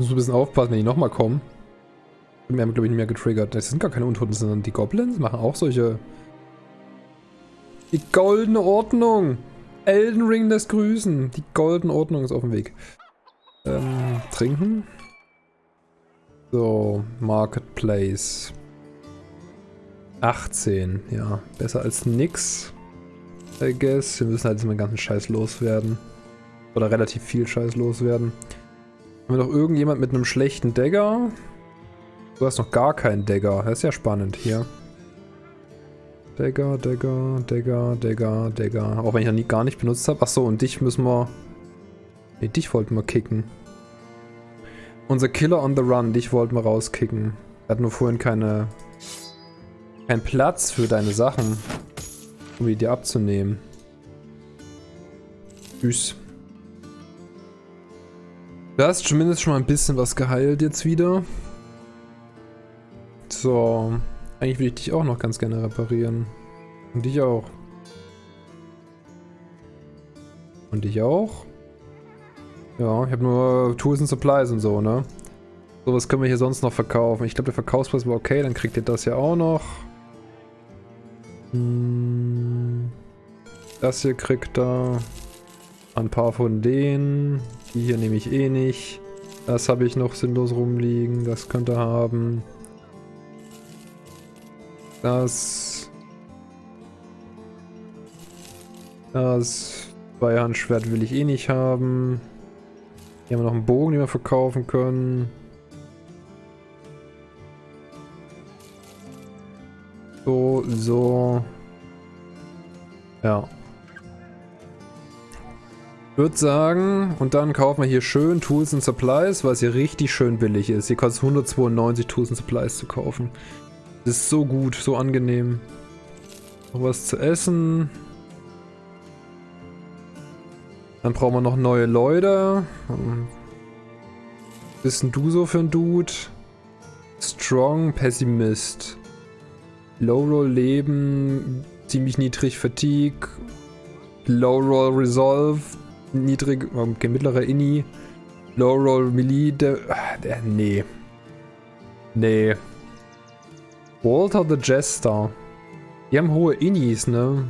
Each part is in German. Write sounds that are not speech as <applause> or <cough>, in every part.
Muss ein bisschen aufpassen, wenn die nochmal kommen. Wir haben, glaube ich, nicht mehr getriggert. Das sind gar keine Untoten, sondern die Goblins machen auch solche... Die goldene Ordnung! Elden Ring lässt grüßen. Die goldene Ordnung ist auf dem Weg. Ähm, trinken. So, Marketplace. 18, ja. Besser als nix. I guess. Wir müssen halt den ganzen Scheiß loswerden. Oder relativ viel Scheiß loswerden. Haben wir noch irgendjemand mit einem schlechten Dagger? Du hast noch gar keinen Dagger. Das ist ja spannend hier. Dagger, Dagger, Dagger, Dagger, Dagger. Auch wenn ich ja nie, gar nicht benutzt habe. Achso, und dich müssen wir... Ne, dich wollten wir kicken. Unser Killer on the Run, dich wollten wir rauskicken. Er hat nur vorhin keine... Keinen Platz für deine Sachen. Um die dir abzunehmen. Tschüss. Du hast zumindest schon mal ein bisschen was geheilt jetzt wieder. So. Eigentlich will ich dich auch noch ganz gerne reparieren. Und dich auch. Und dich auch. Ja, ich habe nur Tools und Supplies und so, ne? So, was können wir hier sonst noch verkaufen? Ich glaube, der Verkaufspreis war okay, dann kriegt ihr das ja auch noch. Hm, das hier kriegt er. Ein paar von denen. Die hier nehme ich eh nicht. Das habe ich noch sinnlos rumliegen. Das könnte haben. Das. Das Zweihandschwert will ich eh nicht haben. Hier haben wir noch einen Bogen, den wir verkaufen können. So, so. Ja. Würde sagen, und dann kaufen wir hier schön Tools and Supplies, weil es hier richtig schön billig ist. Hier kostet 192 Tools and Supplies zu kaufen. Das ist so gut, so angenehm. Noch was zu essen. Dann brauchen wir noch neue Leute. Was bist denn du so für ein Dude? Strong Pessimist. Low Roll Leben, ziemlich niedrig Fatigue. Low Roll Resolve, niedrig, okay, mittlerer Inni. Low Roll Melee, der, der, nee. Nee. Walter the Jester. Die haben hohe Innis, ne?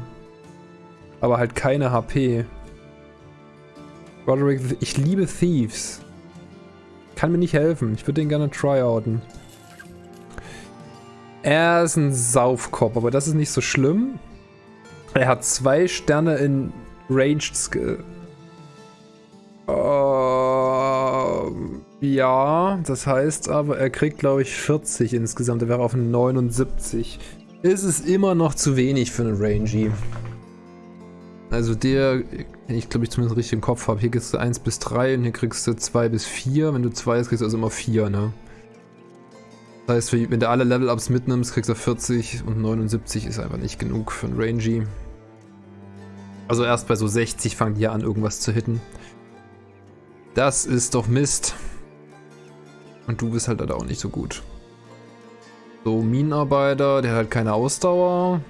Aber halt keine HP. Roderick, ich liebe Thieves. Kann mir nicht helfen. Ich würde den gerne tryouten. Er ist ein Saufkopf, aber das ist nicht so schlimm. Er hat zwei Sterne in Ranged Skill. Uh, ja, das heißt aber, er kriegt glaube ich 40 insgesamt. Er wäre auf 79. Ist es immer noch zu wenig für einen Rangy. Also der, ich glaube ich zumindest richtig im Kopf habe, hier kriegst du 1 bis 3 und hier kriegst du 2 bis 4. Wenn du 2 hast, kriegst du also immer 4, ne? Das heißt, wenn du alle Level-Ups mitnimmst, kriegst du 40 und 79 ist einfach nicht genug für einen Rangy. Also erst bei so 60 fangen die an, irgendwas zu hitten. Das ist doch Mist. Und du bist halt, halt auch nicht so gut. So, Minenarbeiter, der hat halt keine Ausdauer.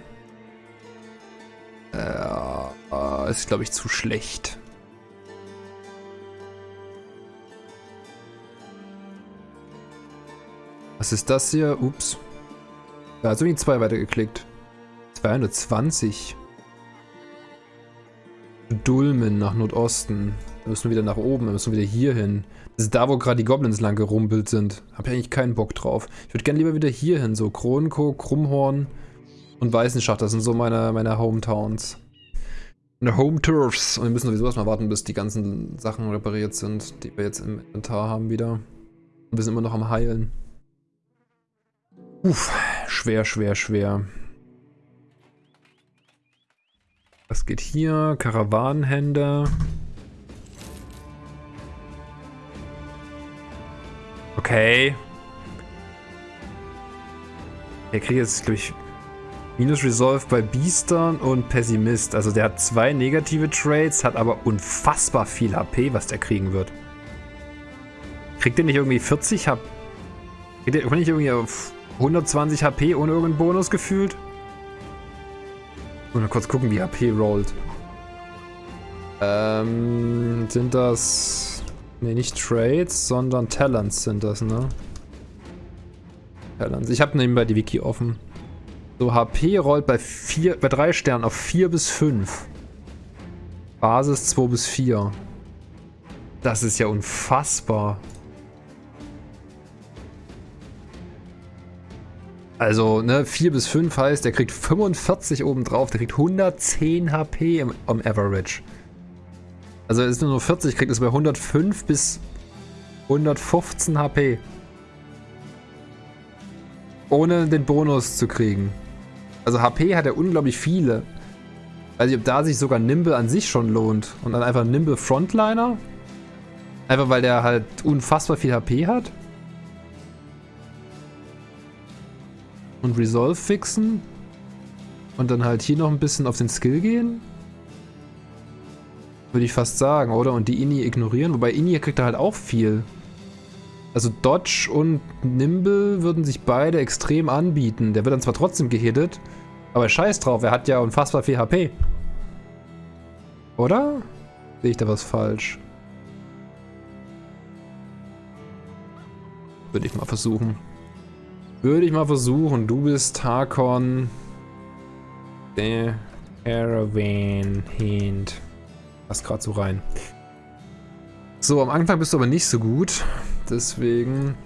Äh, ist, glaube ich, zu schlecht. Was ist das hier? Ups. Da hat irgendwie zwei weitergeklickt. 220. Dulmen nach Nordosten. Wir müssen wieder nach oben, wir müssen wieder hier hin. Das ist da, wo gerade die Goblins lang gerumpelt sind. Hab ich eigentlich keinen Bock drauf. Ich würde gerne lieber wieder hier hin, so Kronko, Krummhorn und Weißenschacht. Das sind so meine, meine Hometowns. Meine Home Turfs. Und wir müssen sowieso erstmal warten, bis die ganzen Sachen repariert sind, die wir jetzt im Inventar haben wieder. Und wir sind immer noch am Heilen. Uff, schwer, schwer, schwer. Was geht hier? Karawanenhändler. Okay. Der kriegt jetzt, glaube ich, Minus Resolve bei Beastern und Pessimist. Also der hat zwei negative Trades, hat aber unfassbar viel HP, was der kriegen wird. Kriegt der nicht irgendwie 40 HP? Kriegt der nicht irgendwie auf 120 HP ohne irgendeinen Bonus gefühlt? Mal kurz gucken, wie HP rollt. Ähm, sind das Ne, nicht Trades, sondern Talents sind das, ne? Talents. Ich habe nebenbei die Wiki offen. So, HP rollt bei, vier, bei 3 Sternen auf 4 bis 5. Basis 2 bis 4. Das ist ja unfassbar. Also, ne, 4 bis 5 heißt, der kriegt 45 obendrauf, der kriegt 110 HP im, im Average. Also, ist nur 40, kriegt es bei 105 bis 115 HP. Ohne den Bonus zu kriegen. Also HP hat er unglaublich viele. Also ob da sich sogar Nimble an sich schon lohnt. Und dann einfach Nimble Frontliner. Einfach weil der halt unfassbar viel HP hat. Und Resolve fixen. Und dann halt hier noch ein bisschen auf den Skill gehen. Würde ich fast sagen, oder? Und die Ini ignorieren. Wobei Ini kriegt er halt auch viel. Also Dodge und Nimble würden sich beide extrem anbieten. Der wird dann zwar trotzdem gehittet, aber scheiß drauf, er hat ja unfassbar viel HP. Oder? Sehe ich da was falsch? Würde ich mal versuchen. Würde ich mal versuchen. Du bist Harkon. Der Caravan Hint. Passt gerade so rein. So, am Anfang bist du aber nicht so gut. Deswegen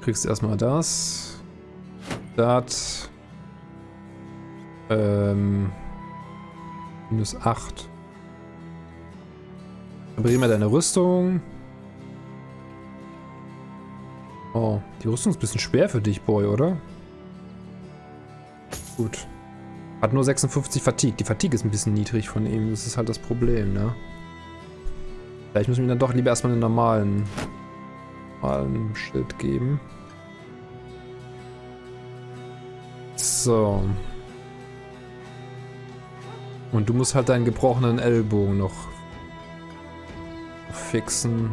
kriegst du erstmal das. Das. Ähm. Minus 8. Reparier mal deine Rüstung. Oh, die Rüstung ist ein bisschen schwer für dich, Boy, oder? Gut. Hat nur 56 Fatigue. Die Fatigue ist ein bisschen niedrig von ihm. Das ist halt das Problem, ne? Vielleicht müssen wir dann doch lieber erstmal einen normalen mal ein Schild geben. So. Und du musst halt deinen gebrochenen Ellbogen noch fixen.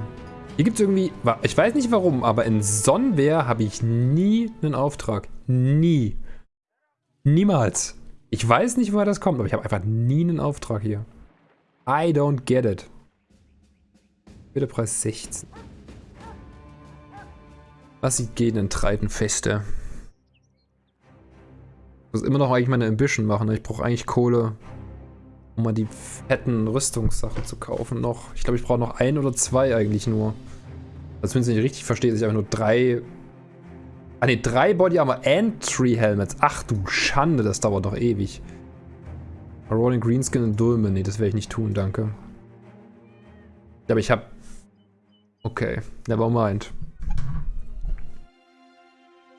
Hier gibt es irgendwie, ich weiß nicht warum, aber in Sonnenwehr habe ich nie einen Auftrag. Nie. Niemals. Ich weiß nicht, woher das kommt, aber ich habe einfach nie einen Auftrag hier. I don't get it. Bitte Preis 16. Was sieht gehen in Treitenfeste? Ich muss immer noch eigentlich meine Ambition machen. Ne? Ich brauche eigentlich Kohle, um mal die fetten Rüstungssachen zu kaufen noch. Ich glaube, ich brauche noch ein oder zwei eigentlich nur. Also wenn ich nicht richtig verstehe, dass ich einfach nur drei... Ah ne, drei Body Armor and Three Helmets. Ach du Schande, das dauert doch ewig. Rolling Greenskin und Dulme. Ne, das werde ich nicht tun, danke. Aber ich habe... Okay, never mind.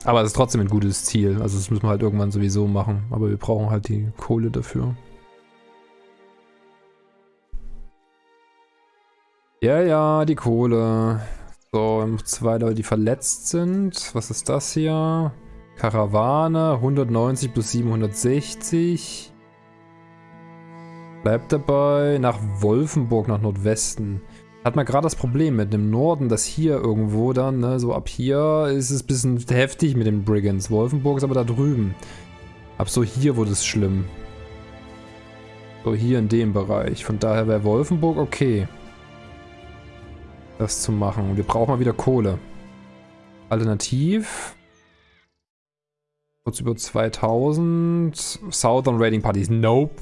Aber es ist trotzdem ein gutes Ziel. Also das müssen wir halt irgendwann sowieso machen. Aber wir brauchen halt die Kohle dafür. Ja, ja, die Kohle. So, zwei Leute, die verletzt sind. Was ist das hier? Karawane, 190 plus 760. Bleibt dabei. Nach Wolfenburg, nach Nordwesten. Hat man gerade das Problem mit dem Norden, dass hier irgendwo dann, ne, so ab hier ist es ein bisschen heftig mit den Brigands. Wolfenburg ist aber da drüben. Ab so hier wurde es schlimm. So hier in dem Bereich. Von daher wäre Wolfenburg okay. Das zu machen. Wir brauchen mal wieder Kohle. Alternativ. Kurz über 2000. Southern Raiding Parties. Nope.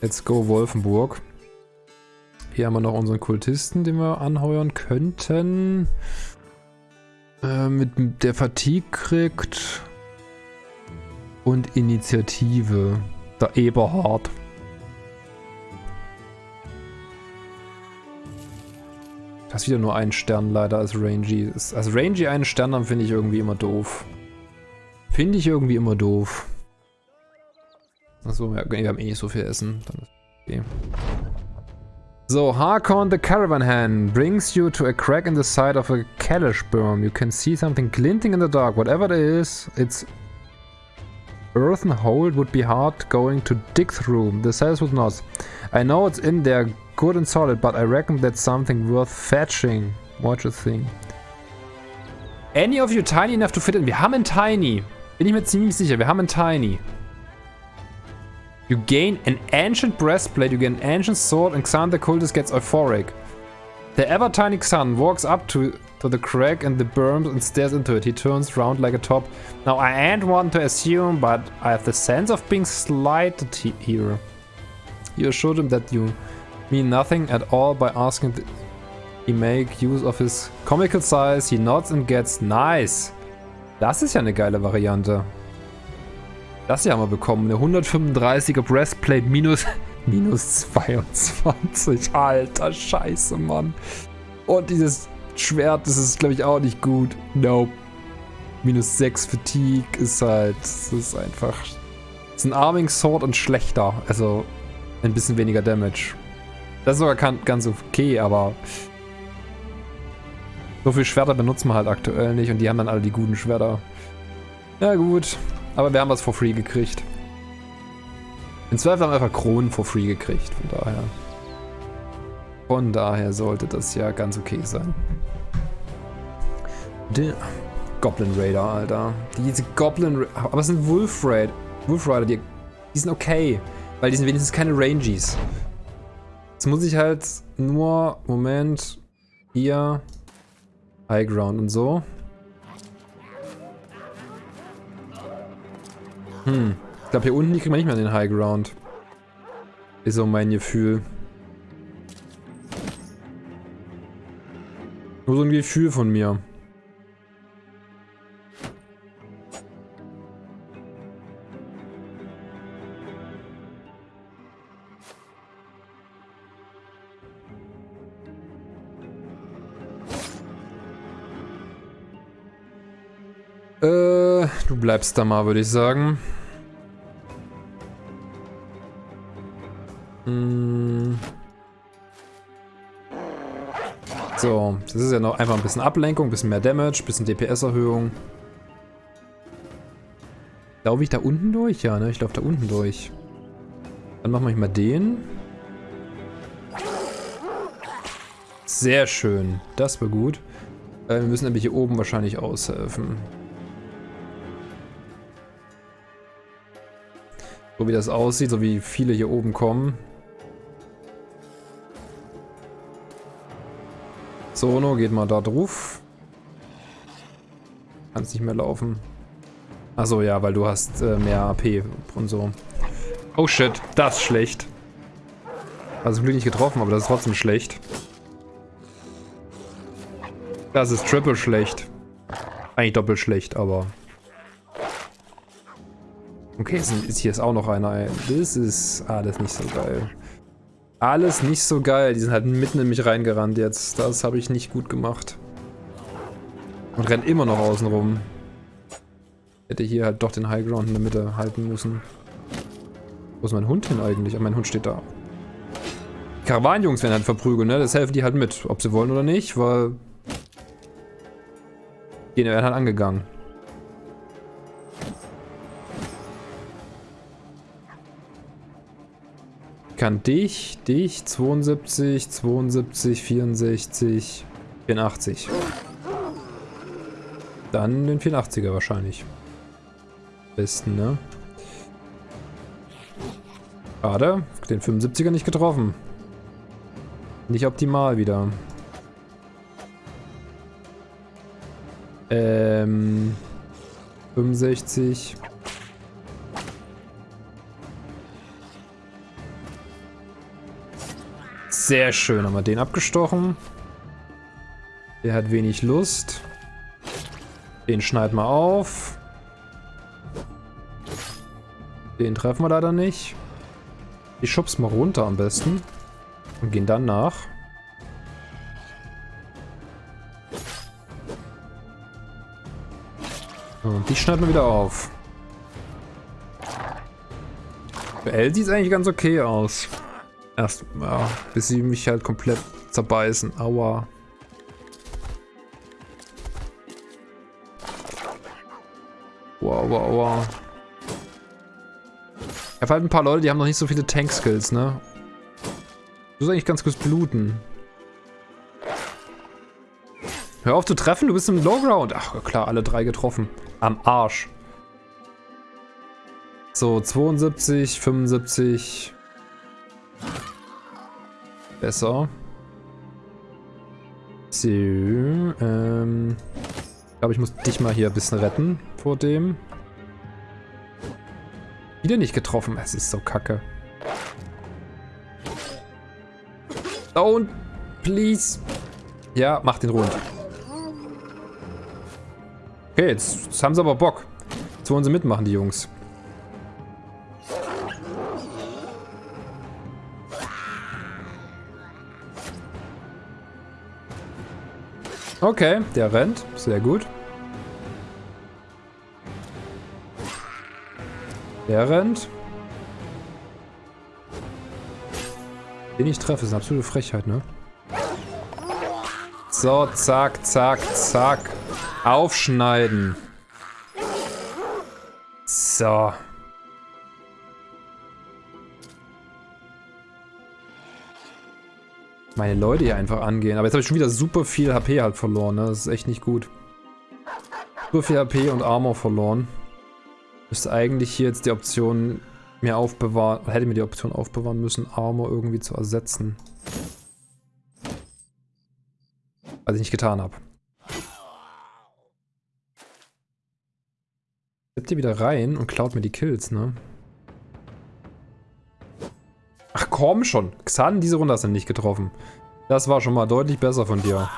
Let's go Wolfenburg. Hier haben wir noch unseren Kultisten, den wir anheuern könnten. Äh, mit der Fatigue kriegt. Und Initiative. Der Eberhard. Das ist wieder nur ein Stern leider als Rangy. Als Rangy einen Stern haben finde ich irgendwie immer doof. Finde ich irgendwie immer doof. Achso, wir haben eh nicht so viel Essen. Dann okay. So, Harkon the Caravan Hand brings you to a crack in the side of a Kalish berm. You can see something glinting in the dark. Whatever it is, its earthen hole would be hard going to dig through. The cells would not. I know it's in there good and solid, but I reckon that's something worth fetching. Watch a thing. Any of you tiny enough to fit in? Wir haben ein Tiny. Bin ich mir ziemlich sicher, wir haben ein Tiny. You gain an ancient breastplate, you gain an ancient sword, and Xander Cultist gets euphoric. The ever-tiny son walks up to, to the crack in the berm and stares into it. He turns round like a top. Now, I ain't one to assume, but I have the sense of being slighted here. You assured him that you mean nothing at all by asking he make use of his comical size. He nods and gets nice. Das ist ja eine geile Variante. Das hier haben wir bekommen. Eine 135er Breastplate minus <laughs> Minus 22. Alter Scheiße, Mann. Und dieses Schwert, das ist, glaube ich, auch nicht gut. Nope. Minus 6 Fatigue ist halt, das ist einfach... Das ist ein Arming Sword und schlechter. Also ein bisschen weniger Damage. Das ist sogar ganz okay, aber... So viel Schwerter benutzen wir halt aktuell nicht und die haben dann alle die guten Schwerter. Ja gut, aber wir haben was for free gekriegt. In Zweifel haben wir einfach Kronen for free gekriegt, von daher. Von daher sollte das ja ganz okay sein. Der Goblin Raider, Alter. Diese Goblin... Aber es sind Wolf Raider. Wolf Raider, die, die sind okay. Weil die sind wenigstens keine Rangies. Jetzt muss ich halt nur... Moment. Hier. High Ground und so. Hm. Ich glaube, hier unten kriegt man nicht mehr den High Ground. Ist so mein Gefühl. Nur so ein Gefühl von mir. Äh, du bleibst da mal, würde ich sagen. So, das ist ja noch einfach ein bisschen Ablenkung, ein bisschen mehr Damage, ein bisschen DPS-Erhöhung. Laufe ich da unten durch? Ja, ne? Ich laufe da unten durch. Dann machen wir mal den. Sehr schön. Das war gut. Äh, wir müssen nämlich hier oben wahrscheinlich aushelfen. So wie das aussieht, so wie viele hier oben kommen. Sono, geht mal da drauf. Kannst nicht mehr laufen. Achso, ja, weil du hast äh, mehr AP und so. Oh shit, das ist schlecht. Also Glück nicht getroffen, aber das ist trotzdem schlecht. Das ist triple schlecht. Eigentlich doppelt schlecht, aber... Okay, ist, hier ist auch noch einer. Das ist alles nicht so geil. Alles nicht so geil. Die sind halt mitten in mich reingerannt jetzt. Das habe ich nicht gut gemacht. Und rennen immer noch außen rum. Hätte hier halt doch den Highground in der Mitte halten müssen. Wo ist mein Hund hin eigentlich? Ah, mein Hund steht da. Karawanjungs werden halt verprügelt, ne? Das helfen die halt mit. Ob sie wollen oder nicht, weil... Die werden halt angegangen. Kann dich, dich, 72, 72, 64, 84. Dann den 84er wahrscheinlich. Besten, ne? Schade, den 75er nicht getroffen. Nicht optimal wieder. Ähm... 65... Sehr schön, haben wir den abgestochen. Der hat wenig Lust. Den schneiden wir auf. Den treffen wir leider nicht. Ich schub's mal runter am besten. Und gehen dann nach. Und die schneiden wir wieder auf. Für Elle sieht es eigentlich ganz okay aus. Erst, ja, bis sie mich halt komplett zerbeißen. Aua. Wow, wow, wow. Ich habe halt ein paar Leute, die haben noch nicht so viele Tank-Skills, ne? Du sollst eigentlich ganz kurz bluten. Hör auf zu treffen, du bist im Lowground. Ach klar, alle drei getroffen. Am Arsch. So, 72, 75, Besser. So, ähm... Ich glaube, ich muss dich mal hier ein bisschen retten vor dem. Wieder nicht getroffen. Es ist so kacke. Don't, please. Ja, mach den rund. Okay, jetzt, jetzt haben sie aber Bock. Jetzt wollen sie mitmachen, die Jungs. Okay, der rennt. Sehr gut. Der rennt. Den ich treffe, ist eine absolute Frechheit, ne? So, zack, zack, zack. Aufschneiden. So. Meine Leute hier einfach angehen. Aber jetzt habe ich schon wieder super viel HP halt verloren, ne? Das ist echt nicht gut. Super viel HP und Armor verloren. Müsste eigentlich hier jetzt die Option mir aufbewahren, hätte mir die Option aufbewahren müssen, Armor irgendwie zu ersetzen. Was ich nicht getan habe. Steppt ihr wieder rein und klaut mir die Kills, ne? Komm schon. Xan, diese Runde hast du nicht getroffen. Das war schon mal deutlich besser von dir.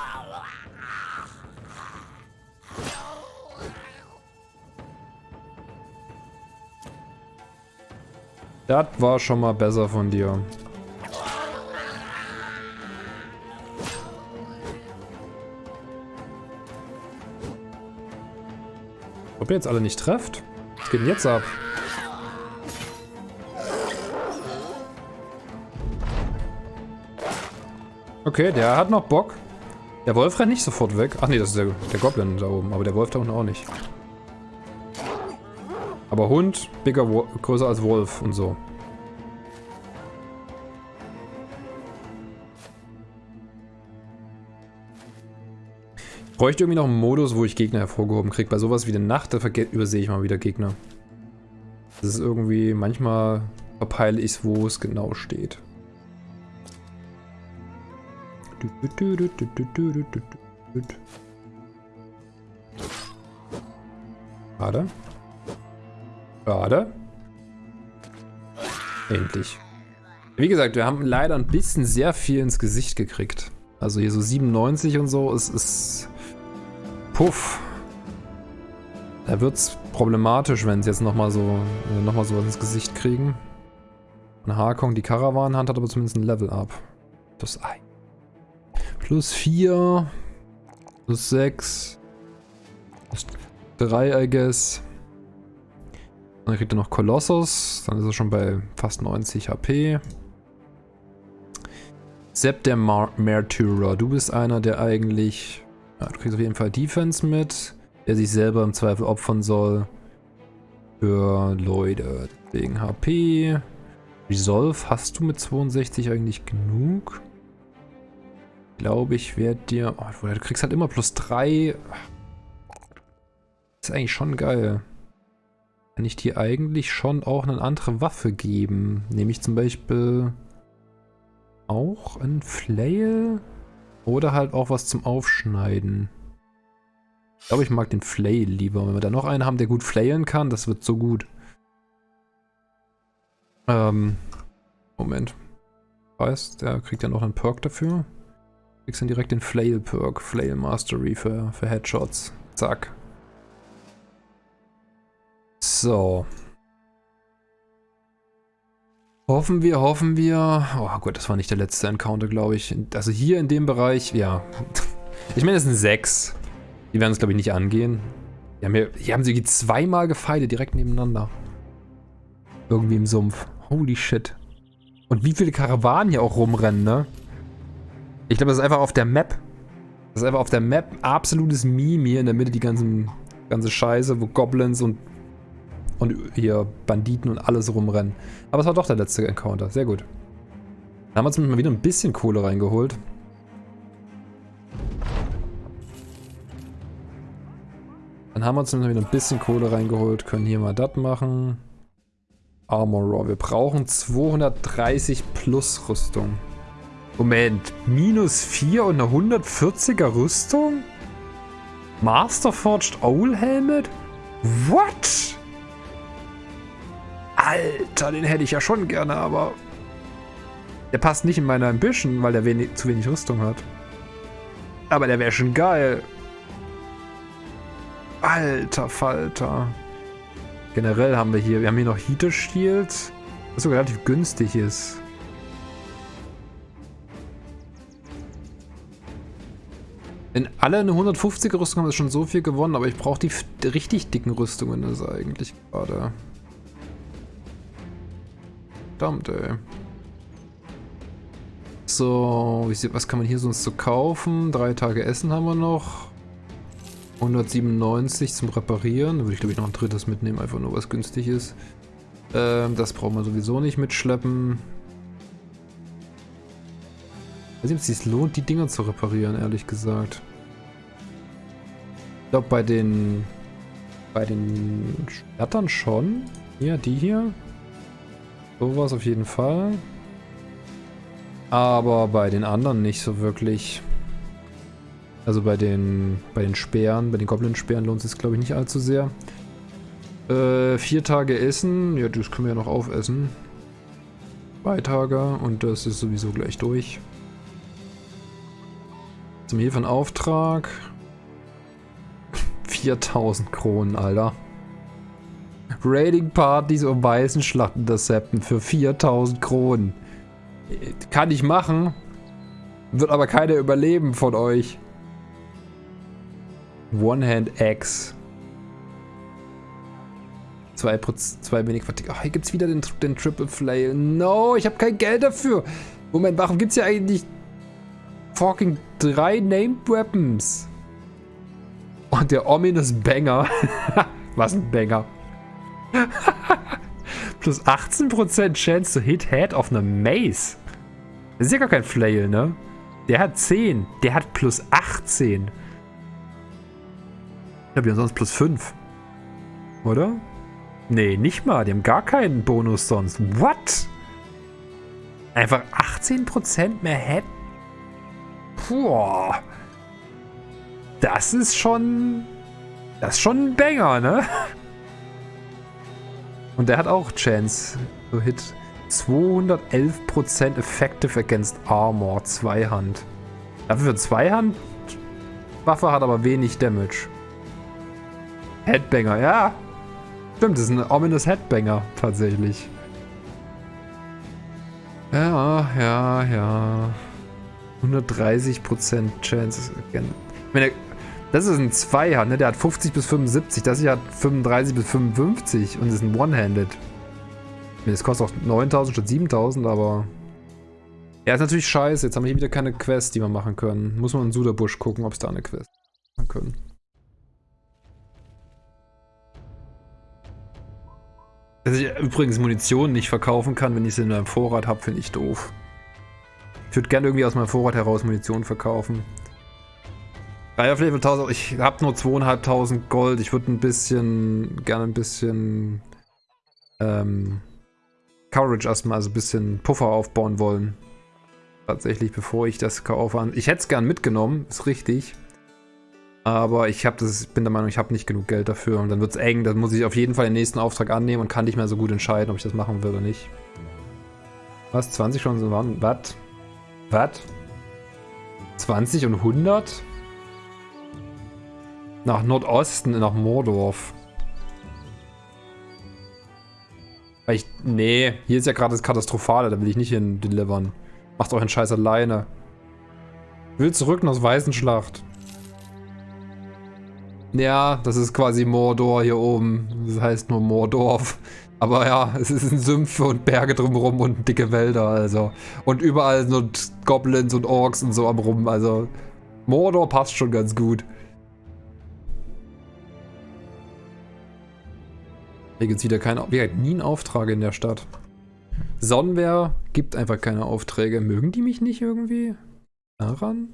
Das war schon mal besser von dir. Ob ihr jetzt alle nicht trefft? Was geht denn jetzt ab? Okay, der hat noch Bock. Der Wolf rennt nicht sofort weg. Ach nee, das ist der, der Goblin da oben. Aber der Wolf da unten auch nicht. Aber Hund, bigger, größer als Wolf und so. Ich bräuchte irgendwie noch einen Modus, wo ich Gegner hervorgehoben kriege. Bei sowas wie der Nacht, da übersehe ich mal wieder Gegner. Das ist irgendwie, manchmal verpeile ich es, wo es genau steht. Schade. Schade. Endlich. Wie gesagt, wir haben leider ein bisschen sehr viel ins Gesicht gekriegt. Also hier so 97 und so, es ist... Puff. Da wird es problematisch, wenn sie jetzt nochmal so, äh, noch so was ins Gesicht kriegen. Und Harkong, die Karawanhand hat aber zumindest ein Level-Up. Das Ei. Plus 4. Plus 6. Plus 3, I guess. Dann kriegt er noch Kolossus. Dann ist er schon bei fast 90 HP. Sepp der Mar Märtyrer. Du bist einer, der eigentlich... Ja, du kriegst auf jeden Fall Defense mit. Der sich selber im Zweifel opfern soll. Für Leute. Deswegen HP. Resolve hast du mit 62 eigentlich genug? Ich glaube, ich werde dir... Oh, du kriegst halt immer plus 3. Ist eigentlich schon geil kann ich dir eigentlich schon auch eine andere Waffe geben. Nämlich zum Beispiel auch ein Flail oder halt auch was zum Aufschneiden. Ich glaube, ich mag den Flail lieber. Wenn wir da noch einen haben, der gut flailen kann, das wird so gut. Ähm, Moment. Weiß, der kriegt ja noch einen Perk dafür. Kriegst dann direkt den Flail-Perk. Flail Mastery für, für Headshots. Zack. So. Hoffen wir, hoffen wir. Oh Gott, das war nicht der letzte Encounter, glaube ich. Also hier in dem Bereich, ja. <laughs> Ich meine, das sind sechs. Die werden es, glaube ich, nicht angehen. Die haben, hier, hier haben sie zweimal gefeitet, direkt nebeneinander. Irgendwie im Sumpf. Holy shit. Und wie viele Karawanen hier auch rumrennen, ne? Ich glaube, das ist einfach auf der Map. Das ist einfach auf der Map absolutes Meme hier in der Mitte, die ganzen, ganze Scheiße, wo Goblins und und hier Banditen und alles rumrennen. Aber es war doch der letzte Encounter. Sehr gut. Dann haben wir uns mal wieder ein bisschen Kohle reingeholt. Dann haben wir uns mal wieder ein bisschen Kohle reingeholt. Können hier mal das machen. Armor Raw. Wir brauchen 230 plus Rüstung. Moment, minus 4 und eine 140er Rüstung? Masterforged Owl Helmet? What? Alter, den hätte ich ja schon gerne, aber... Der passt nicht in meine Ambition, weil der wenig, zu wenig Rüstung hat. Aber der wäre schon geil. Alter Falter. Generell haben wir hier, wir haben hier noch Heater Shield, was sogar relativ günstig ist. Wenn alle eine 150er Rüstung haben, ist schon so viel gewonnen, aber ich brauche die, richtig dicken Rüstungen das eigentlich gerade. Verdammt, ey. So, was kann man hier sonst so kaufen? Drei Tage Essen haben wir noch. 197 zum Reparieren. Da würde ich glaube ich noch ein drittes mitnehmen, einfach nur was günstig ist. Ähm, das brauchen wir sowieso nicht mitschleppen. Weiß nicht, ob es sich lohnt, die Dinger zu reparieren, ehrlich gesagt. Ich glaube, bei den bei den Schwertern schon. Ja, die hier. Sowas auf jeden Fall. Aber bei den anderen nicht so wirklich. Also bei den bei den Speeren, bei den Goblin-Speeren lohnt es sich glaube ich nicht allzu sehr. Äh, vier Tage Essen. Ja, das können wir ja noch aufessen. Zwei Tage und das ist sowieso gleich durch. Zum hier Auftrag. 4000 Kronen, Alter. Raiding Partys um weißen Schlacht intercepten für 4000 Kronen. Kann ich machen. Wird aber keiner überleben von euch. One-Hand-Axe. Zwei, zwei wenig Fatigue. Oh, hier gibt's wieder den, den Triple Flail. No, ich habe kein Geld dafür. Moment, warum gibt's ja eigentlich fucking drei Named Weapons? Und der Ominous Banger. <laughs> Was ein Banger. <laughs> Plus 18% Chance to hit head auf einer Mace. Das ist ja gar kein Flail, ne? Der hat 10. Der hat plus 18. Ich glaube, die haben sonst plus 5. Oder? Nee, nicht mal. Die haben gar keinen Bonus sonst. What? Einfach 18% mehr Head? Puh. Das ist schon... Das ist schon ein Banger, ne? Und der hat auch Chance. So Hit. 211% Effective against Armor. Zweihand. Dafür für Zweihand Waffe hat aber wenig Damage. Headbanger, ja. Stimmt, das ist ein ominous Headbanger tatsächlich. Ja, ja, ja. 130% Chance again. Ich das ist ein Zweihand, ne? Der hat 50 bis 75. Das hier hat 35 bis 55 und ist ein One-Handed. Das kostet auch 9000 statt 7000, aber... Ja, ist natürlich scheiße. Jetzt haben wir hier wieder keine Quest, die wir machen können. Muss man in Suderbusch gucken, ob es da eine Quest machen können. Dass ich übrigens Munition nicht verkaufen kann, wenn ich sie in meinem Vorrat habe, finde ich doof. Ich würde gerne irgendwie aus meinem Vorrat heraus Munition verkaufen. Ja, auf Level 1000, ich habe nur 2500 Gold. Ich würde ein bisschen, gerne ein bisschen ähm, Courage erstmal, also ein bisschen Puffer aufbauen wollen. Tatsächlich, bevor ich das kaufe. Ich hätte es gern mitgenommen, ist richtig. Aber ich habe das, bin der Meinung, ich habe nicht genug Geld dafür. Und dann wird es eng. Dann muss ich auf jeden Fall den nächsten Auftrag annehmen und kann nicht mehr so gut entscheiden, ob ich das machen will oder nicht. Was? 20 Chancen waren? Was? Was? 20 und 100? Nach Nordosten, nach Mordorf. Weil ich, nee, hier ist ja gerade das Katastrophale, da will ich nicht hin delivern. Macht euch einen Scheiß alleine. Ich will zurück nach Weißenschlacht. Ja, das ist quasi Mordor hier oben. Das heißt nur Mordorf. Aber ja, <laughs> es sind Sümpfe und Berge drumherum und dicke Wälder, also. Und überall sind Goblins und Orks und so am rum, also. Mordor passt schon ganz gut. Hier gibt es wieder keine... Wir hatten nie einen Auftrag in der Stadt. Sonnenwehr gibt einfach keine Aufträge. Mögen die mich nicht irgendwie? Daran?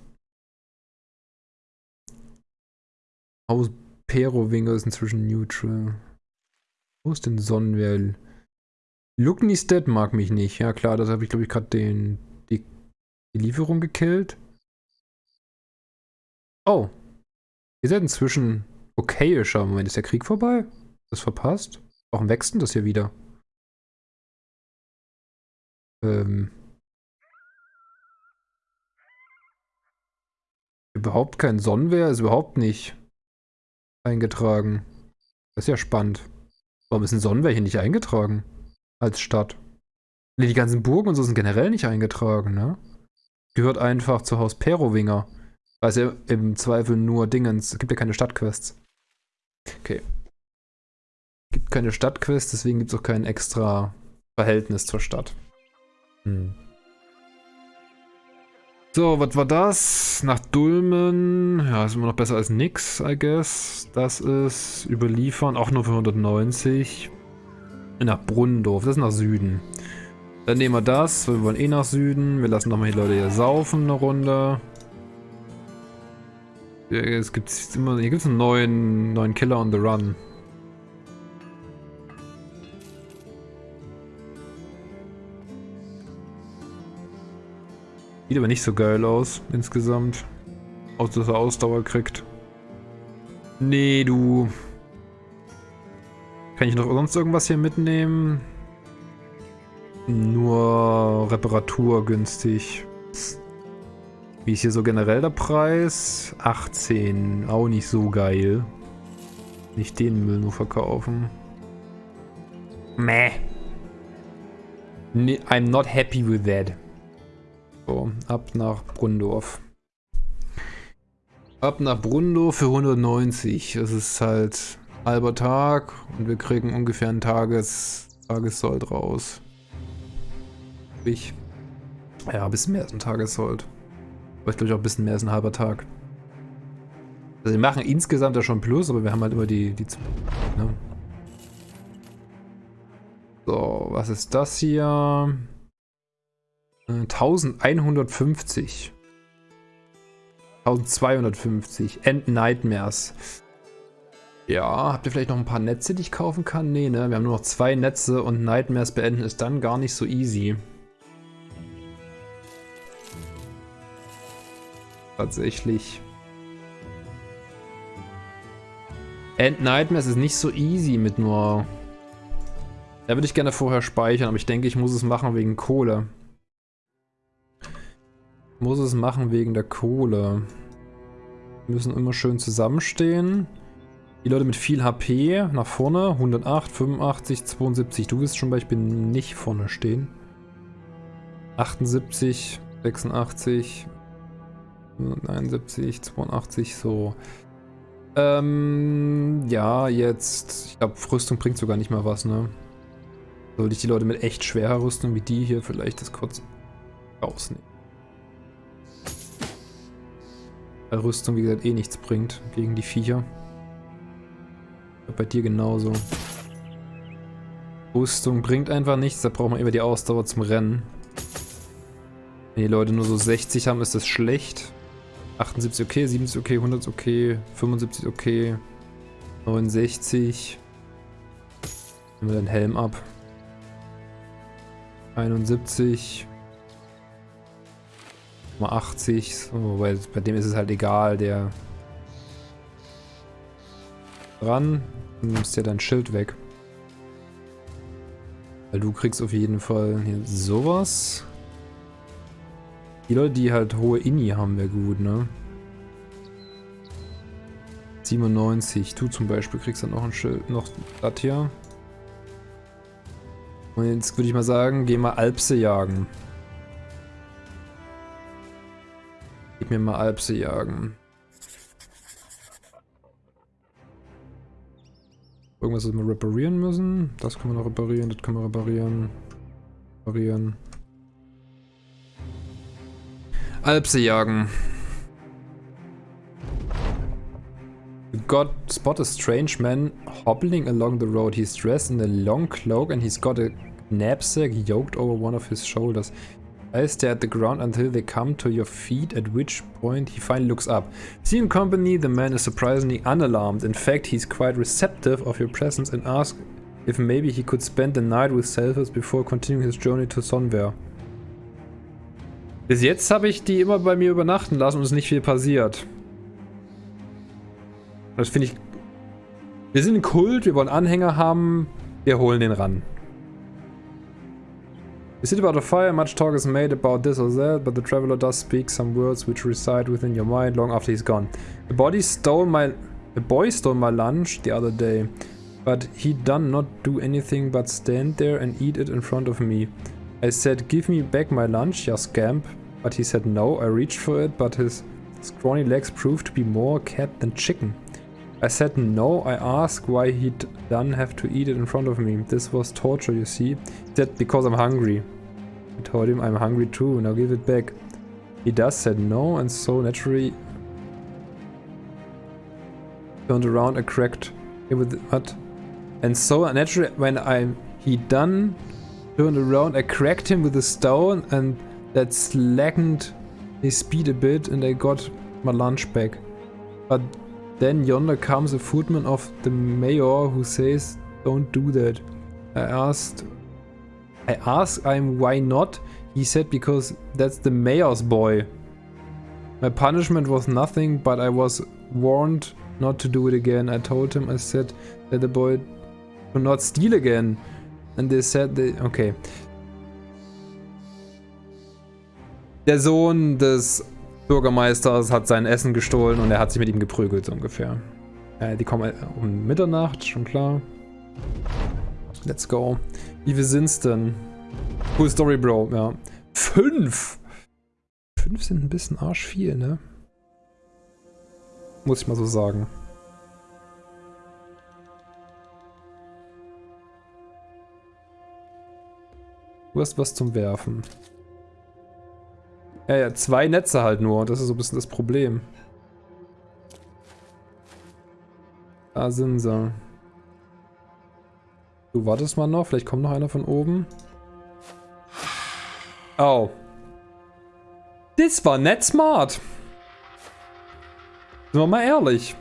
Haus Perowinger ist inzwischen neutral. Wo ist denn Sonnenwehr? Lugnistead mag mich nicht. Ja klar, das habe ich glaube ich gerade den, Die Lieferung gekillt. Oh. Ihr seid inzwischen okayischer. Moment, ist der Krieg vorbei? Das verpasst? Warum wächst denn das hier wieder? Ähm. Überhaupt kein Sonnenwehr ist überhaupt nicht eingetragen. Das ist ja spannend. Warum ist ein Sonnenwehr hier nicht eingetragen? Als Stadt. Ne, die ganzen Burgen und so sind generell nicht eingetragen, ne? Gehört einfach zu Haus Perowinger. Weil es ja im Zweifel nur Dingens. Es gibt ja keine Stadtquests. Okay. Gibt keine Stadtquests, deswegen gibt es auch kein extra Verhältnis zur Stadt. Hm. So, was war das? Nach Dulmen. Ja, ist immer noch besser als nix, I guess. Das ist überliefern, auch nur für 190. Nach Brunnendorf, das ist nach Süden. Dann nehmen wir das, wir wollen eh nach Süden. Wir lassen nochmal die Leute hier saufen eine Runde. Es gibt immer, hier gibt es einen neuen, neuen Killer on the Run. Sieht aber nicht so geil aus, insgesamt. Außer dass er Ausdauer kriegt. Nee, du. Kann ich noch sonst irgendwas hier mitnehmen? Nur Reparatur günstig. Wie ist hier so generell der Preis? 18. Auch nicht so geil. Nicht den Müll nur verkaufen. Meh. Nee, I'm not happy with that. So, ab nach Brunndorf. Ab nach Brunndorf für 190. Das ist halt halber Tag und wir kriegen ungefähr einen Tages Tagessold raus. Ich. Ja, ein bisschen mehr als ein Tagessold. Aber ich glaube auch ein bisschen mehr als ein halber Tag. Also wir machen insgesamt ja schon Plus, aber wir haben halt immer die, die ne? So, was ist das hier? 1150. 1250. End Nightmares. Ja, habt ihr vielleicht noch ein paar Netze, die ich kaufen kann? Nee, ne? Wir haben nur noch zwei Netze und Nightmares beenden ist dann gar nicht so easy. Tatsächlich. End Nightmares ist nicht so easy mit nur... Da würde ich gerne vorher speichern, aber ich denke, ich muss es machen wegen Kohle. Muss es machen wegen der Kohle. Wir müssen immer schön zusammenstehen. Die Leute mit viel HP nach vorne. 108, 85, 72. Du wirst schon Beispiel nicht vorne stehen. 78, 86, 79, 82, so. Ähm, ja, jetzt. Ich glaube, Rüstung bringt sogar nicht mehr was, ne? Sollte ich die Leute mit echt schwerer Rüstung wie die hier vielleicht das kurz rausnehmen. Rüstung, wie gesagt, eh nichts bringt gegen die Viecher. Bei dir genauso. Rüstung bringt einfach nichts, da braucht man immer die Ausdauer zum Rennen. Wenn die Leute nur so 60 haben, ist das schlecht. 78 okay, 70 okay, 100 okay, 75 okay, 69. Nehmen wir den Helm ab. 71 mal 80, so, weil bei dem ist es halt egal, der dran, du nimmst ja dein Schild weg. Weil du kriegst auf jeden Fall hier sowas. Die Leute, die halt hohe Inni haben, wäre gut, ne? 97. Du zum Beispiel kriegst dann noch ein Schild, noch das hier. Und jetzt würde ich mal sagen, geh mal Alpse jagen. Gib mir mal Alpse jagen. Irgendwas, was wir reparieren müssen. Das können wir noch reparieren, das können wir reparieren. Reparieren. Alpse jagen. got spot a strange man hobbling along the road. He's dressed in a long cloak and he's got a knapsack yoked over one of his shoulders. I stare at the ground until they come to your feet, at which point he finally looks up. Seeing company, the man is surprisingly unalarmed. In fact, he's quite receptive of your presence and asks if maybe he could spend the night with Selphus before continuing his journey to Sonver. Bis jetzt habe ich die immer bei mir übernachten lassen und es ist nicht viel passiert. Das finde ich... Wir sind ein Kult, wir wollen Anhänger haben, wir holen den ran. You sit about a fire, much talk is made about this or that, but the traveler does speak some words which reside within your mind long after he's gone. The body stole my... The boy stole my lunch the other day, but he done not do anything but stand there and eat it in front of me. I said, give me back my lunch, you scamp. But he said no, I reached for it, but his scrawny legs proved to be more cat than chicken. I said no, I asked why he'd done have to eat it in front of me. This was torture, you see. He said, because I'm hungry. I told him I'm hungry too, now give it back. He does said no, and so naturally turned around and cracked him with what? And so naturally when I he done turned around, I cracked him with a stone and that slackened his speed a bit and I got my lunch back. But then yonder comes a footman of the mayor who says, don't do that. I asked, I asked him why not. He said because that's the mayor's boy. My punishment was nothing, but I was warned not to do it again. I told him, I said that the boy would not steal again. And they said they, okay. Der Sohn des Bürgermeisters hat sein Essen gestohlen und er hat sich mit ihm geprügelt, so ungefähr. Äh, die kommen um Mitternacht, schon klar. Let's go. Wie viel sind's denn? Cool Story, Bro, ja. Fünf! Fünf sind ein bisschen arsch viel, ne? Muss ich mal so sagen. Du hast was zum Werfen. Ja, ja, zwei Netze halt nur. Das ist so ein bisschen das Problem. Da sind sie. Du wartest mal noch. Vielleicht kommt noch einer von oben. Oh. Das war nicht smart. Sind wir mal ehrlich.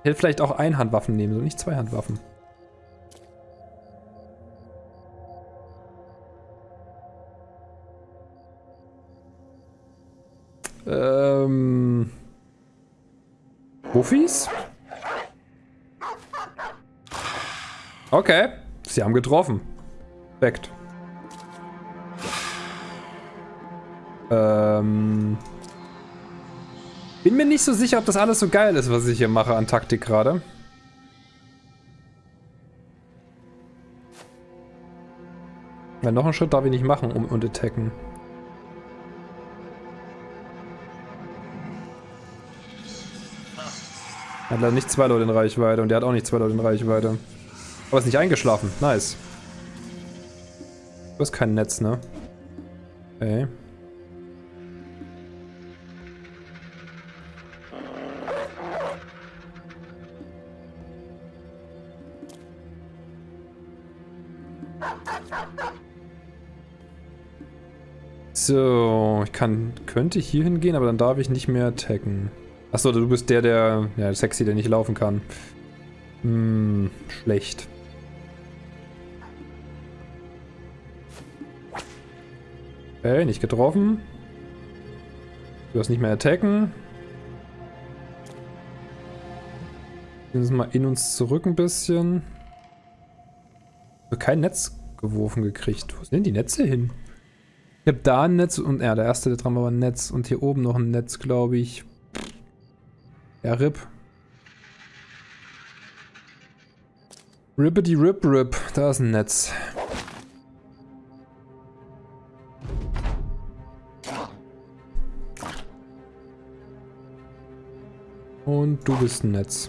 Ich hätte vielleicht auch Einhandwaffen nehmen, so nicht Zweihandwaffen. Ähm. Buffis? Okay. Sie haben getroffen. Perfekt. Ähm. Bin mir nicht so sicher, ob das alles so geil ist, was ich hier mache an Taktik gerade. Ja, noch einen Schritt darf ich nicht machen, um und attacken. Er hat leider nicht zwei Leute in Reichweite und der hat auch nicht zwei Leute in Reichweite. Aber ist nicht eingeschlafen. Nice. Du hast kein Netz, ne? Okay. So, ich kann, könnte hier hingehen, aber dann darf ich nicht mehr attacken. Achso, du bist der, der, ja, sexy, der nicht laufen kann. Hm, schlecht. Okay, nicht getroffen. Du hast nicht mehr attacken. Wir müssen mal in uns zurück ein bisschen. Kein Netz geworfen gekriegt. Wo sind die Netze hin? Ich habe da ein Netz und ja, der erste der dran war ein Netz und hier oben noch ein Netz, glaube ich. Ja, RIP. Rippity Rip Rip. Da ist ein Netz. Und du bist ein Netz.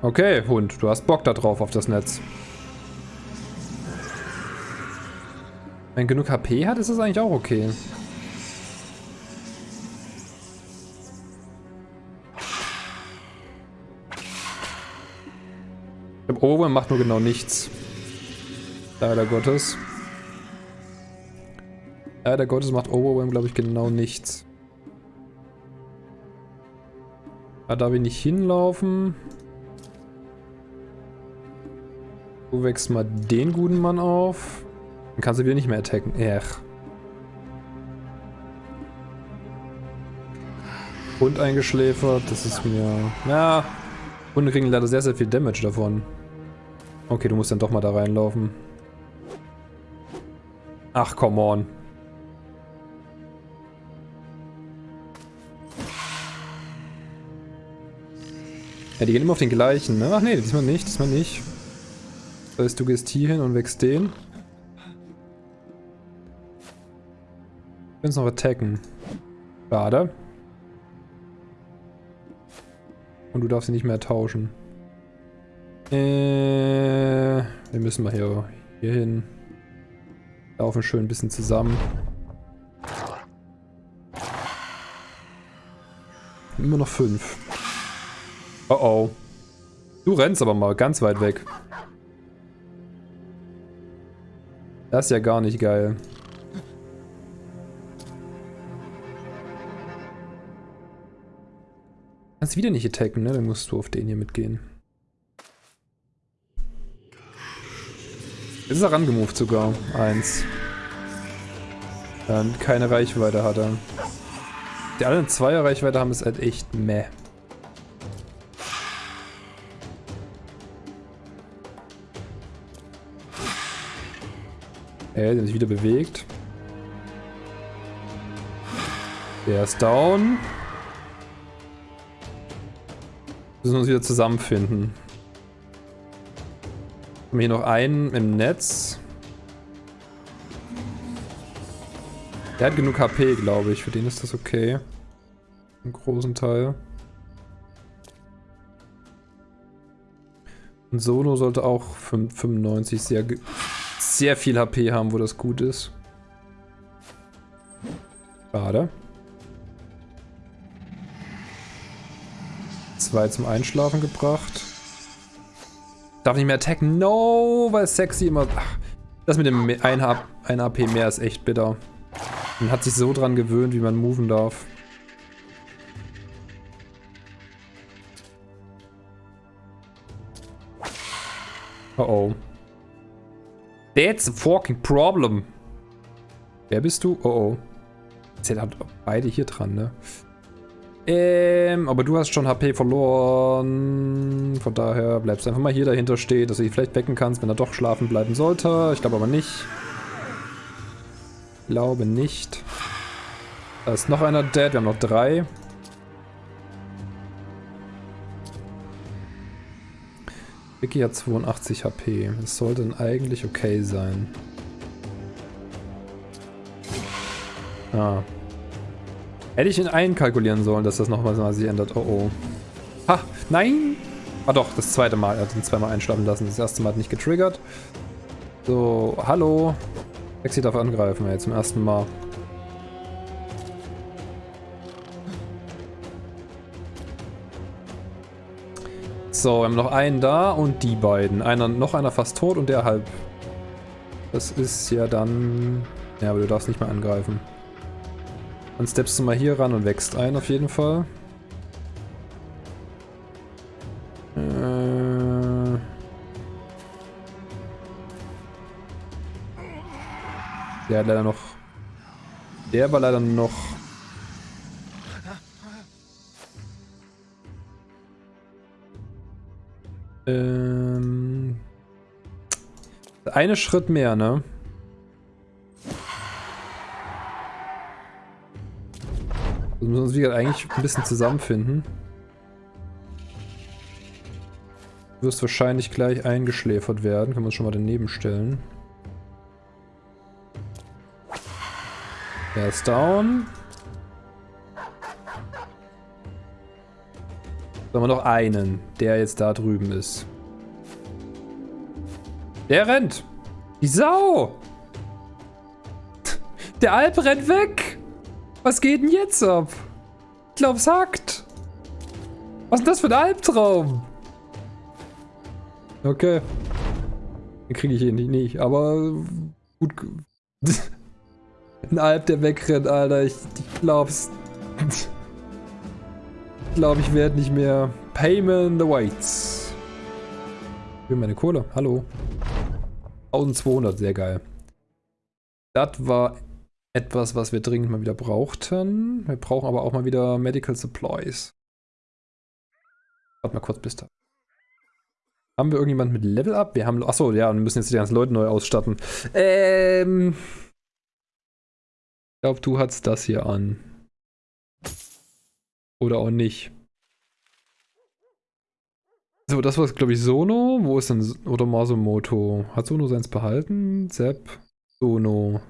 Okay, Hund, du hast Bock da drauf auf das Netz. Wenn genug HP hat, ist das eigentlich auch okay. Overwhelm macht nur genau nichts. Leider Gottes. Leider Gottes macht Overwhelm, glaube ich, genau nichts. Da darf ich nicht hinlaufen. Du wächst mal den guten Mann auf. Dann kannst du wieder nicht mehr attacken. Ech. Hund eingeschläfert, das ist mir... Ja, Hunde kriegen leider sehr, sehr viel Damage davon. Okay, du musst dann doch mal da reinlaufen. Ach, come on. Ja, die gehen immer auf den gleichen, ne? Ach nee, diesmal nicht, diesmal nicht. Das heißt, du gehst hier hin und wächst den. Du kannst noch attacken. Schade. Und du darfst sie nicht mehr tauschen. Äh, wir müssen mal hier, hier hin. Laufen schön ein bisschen zusammen. Immer noch fünf. Oh oh. Du rennst aber mal ganz weit weg. Das ist ja gar nicht geil. Kannst wieder nicht attacken, ne? Dann musst du auf den hier mitgehen. Ist er rangemoved sogar. Eins. Dann keine Reichweite hat er. Die eine Zweier Reichweite haben, ist halt echt meh. Okay, der sich wieder bewegt. Der ist down. Müssen wir uns wieder zusammenfinden. Haben wir hier noch einen im Netz. Der hat genug HP, glaube ich. Für den ist das okay. Im großen Teil. Und Solo sollte auch 95 sehr sehr viel HP haben, wo das gut ist. Schade. Zwei zum Einschlafen gebracht. Darf nicht mehr attacken. No, weil sexy immer... Ach, das mit dem 1 AP mehr ist echt bitter. Man hat sich so dran gewöhnt, wie man moven darf. Oh oh. That's a fucking problem. Wer bist du? Oh oh. Jetzt sind beide hier dran, ne? Ähm, aber du hast schon HP verloren. Von daher bleibst du einfach mal hier dahinter stehen, dass du dich vielleicht wecken kannst, wenn er doch schlafen bleiben sollte. Ich glaube aber nicht. Ich glaube nicht. Da ist noch einer dead. Wir haben noch drei. Vicky hat 82 HP. Das sollte dann eigentlich okay sein. Ah. Hätte ich einen kalkulieren sollen, dass das nochmal mal sich ändert. Oh oh. Ha, nein! Ah doch, das zweite Mal. Er hat ihn zweimal einschlafen lassen. Das erste Mal hat nicht getriggert. So, hallo. Lexi darf angreifen, ey, zum ersten Mal. So, wir haben noch einen da und die beiden. Einer, noch einer fast tot und der halb. Das ist ja dann... Ja, aber du darfst nicht mehr angreifen. Dann steppst du mal hier ran und wächst ein auf jeden Fall. Äh... Der hat leider noch... Der war leider noch Ähm, eine Schritt mehr, ne? Wir müssen uns wieder eigentlich ein bisschen zusammenfinden. Du wirst wahrscheinlich gleich eingeschläfert werden. Können wir uns schon mal daneben stellen. Er ist down. Dann haben wir noch einen, der jetzt da drüben ist. Der rennt. Die Sau. Der Alp rennt weg. Was geht denn jetzt ab? Ich glaube, es hackt. Was ist denn das für ein Albtraum? Okay. Den kriege ich hier nicht, nicht. Aber gut. <laughs> ein Alp, der wegrennt, Alter. Ich, ich glaub's. Glaube, ich werde nicht mehr. Payment awaits. Für meine Kohle. Hallo. 1200, sehr geil. Das war etwas, was wir dringend mal wieder brauchten. Wir brauchen aber auch mal wieder Medical Supplies. Warte mal kurz bis da. Haben wir irgendjemand mit Level Up? Wir haben. Achso, ja, wir müssen jetzt die ganzen Leute neu ausstatten. Ähm. Ich glaube, du hast das hier an. Oder auch nicht. So, das war, glaube ich, Sono. Wo ist denn. Oder Masumoto? Hat Sono seins behalten? Sepp. Sono.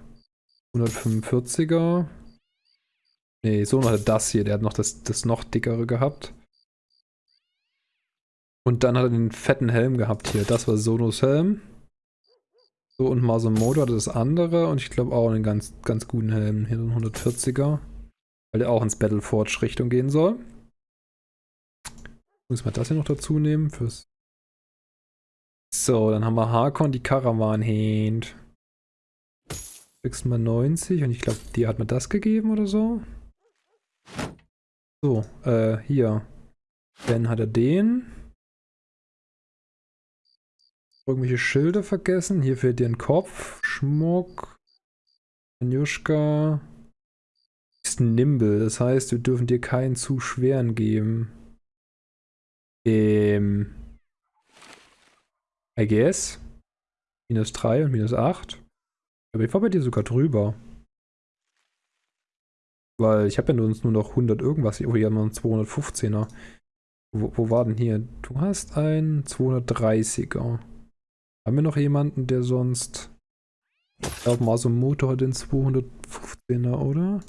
145er. Nee, Sono hatte das hier. Der hat noch das, das noch dickere gehabt. Und dann hat er den fetten Helm gehabt hier. Das war Sonos Helm. So, und Masamoto hatte das andere. Und ich glaube auch einen ganz, ganz guten Helm. Hier so ein 140er. Weil der auch ins Battleforge Richtung gehen soll. Muss man das hier noch dazu nehmen fürs. So, dann haben wir Harkon, die Caravan Hand. Kriegst mal 90 und ich glaube, dir hat man das gegeben oder so. So, äh, hier. Ben hat er den. Irgendwelche Schilder vergessen. Hier fehlt dir ein Kopf. Schmuck. Anjuschka. Ist Nimble. Das heißt, wir dürfen dir keinen zu schweren geben. Ähm. I guess. Minus 3 und minus 8. Aber ich war bei dir sogar drüber. Weil ich habe ja nur, nur noch 100 irgendwas. Oh, hier haben wir einen 215er. Wo, wo war denn hier? Du hast einen 230er. Haben wir noch jemanden, der sonst... Ich glaube, Masumoto hat den 215er, oder?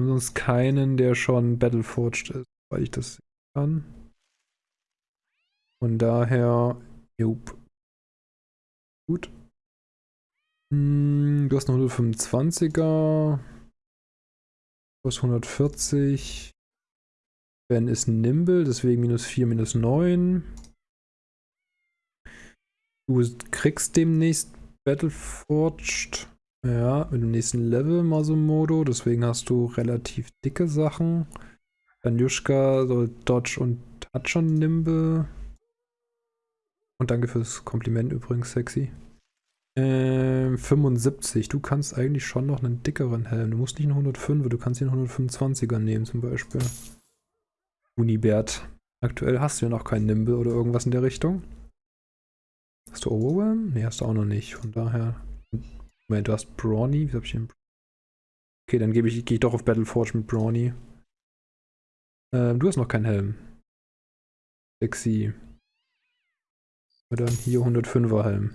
Haben sonst keinen, der schon Battleforged ist, weil ich das kann. Von daher, jupp. Gut. Hm, du hast einen 125er. Du hast 140. Ben ist Nimble, deswegen minus 4, minus 9. Du kriegst demnächst Battleforged. Ja, mit dem nächsten Level Masumodo. Deswegen hast du relativ dicke Sachen. Banjushka soll Dodge und hat schon Nimble. Und danke fürs Kompliment übrigens, sexy. Ähm, 75. Du kannst eigentlich schon noch einen dickeren Helm. Du musst nicht einen 105er, du kannst den 125er nehmen zum Beispiel. Unibert. Aktuell hast du ja noch keinen Nimble oder irgendwas in der Richtung. Hast du Overwhelm? Ne, hast du auch noch nicht. Von daher. Moment, du hast Brawny. Wie hab ich den? Okay, dann gebe ich, gehe ich doch auf Battleforge mit Brawny. Ähm, du hast noch keinen Helm. Sexy. Dann hier 105er Helm.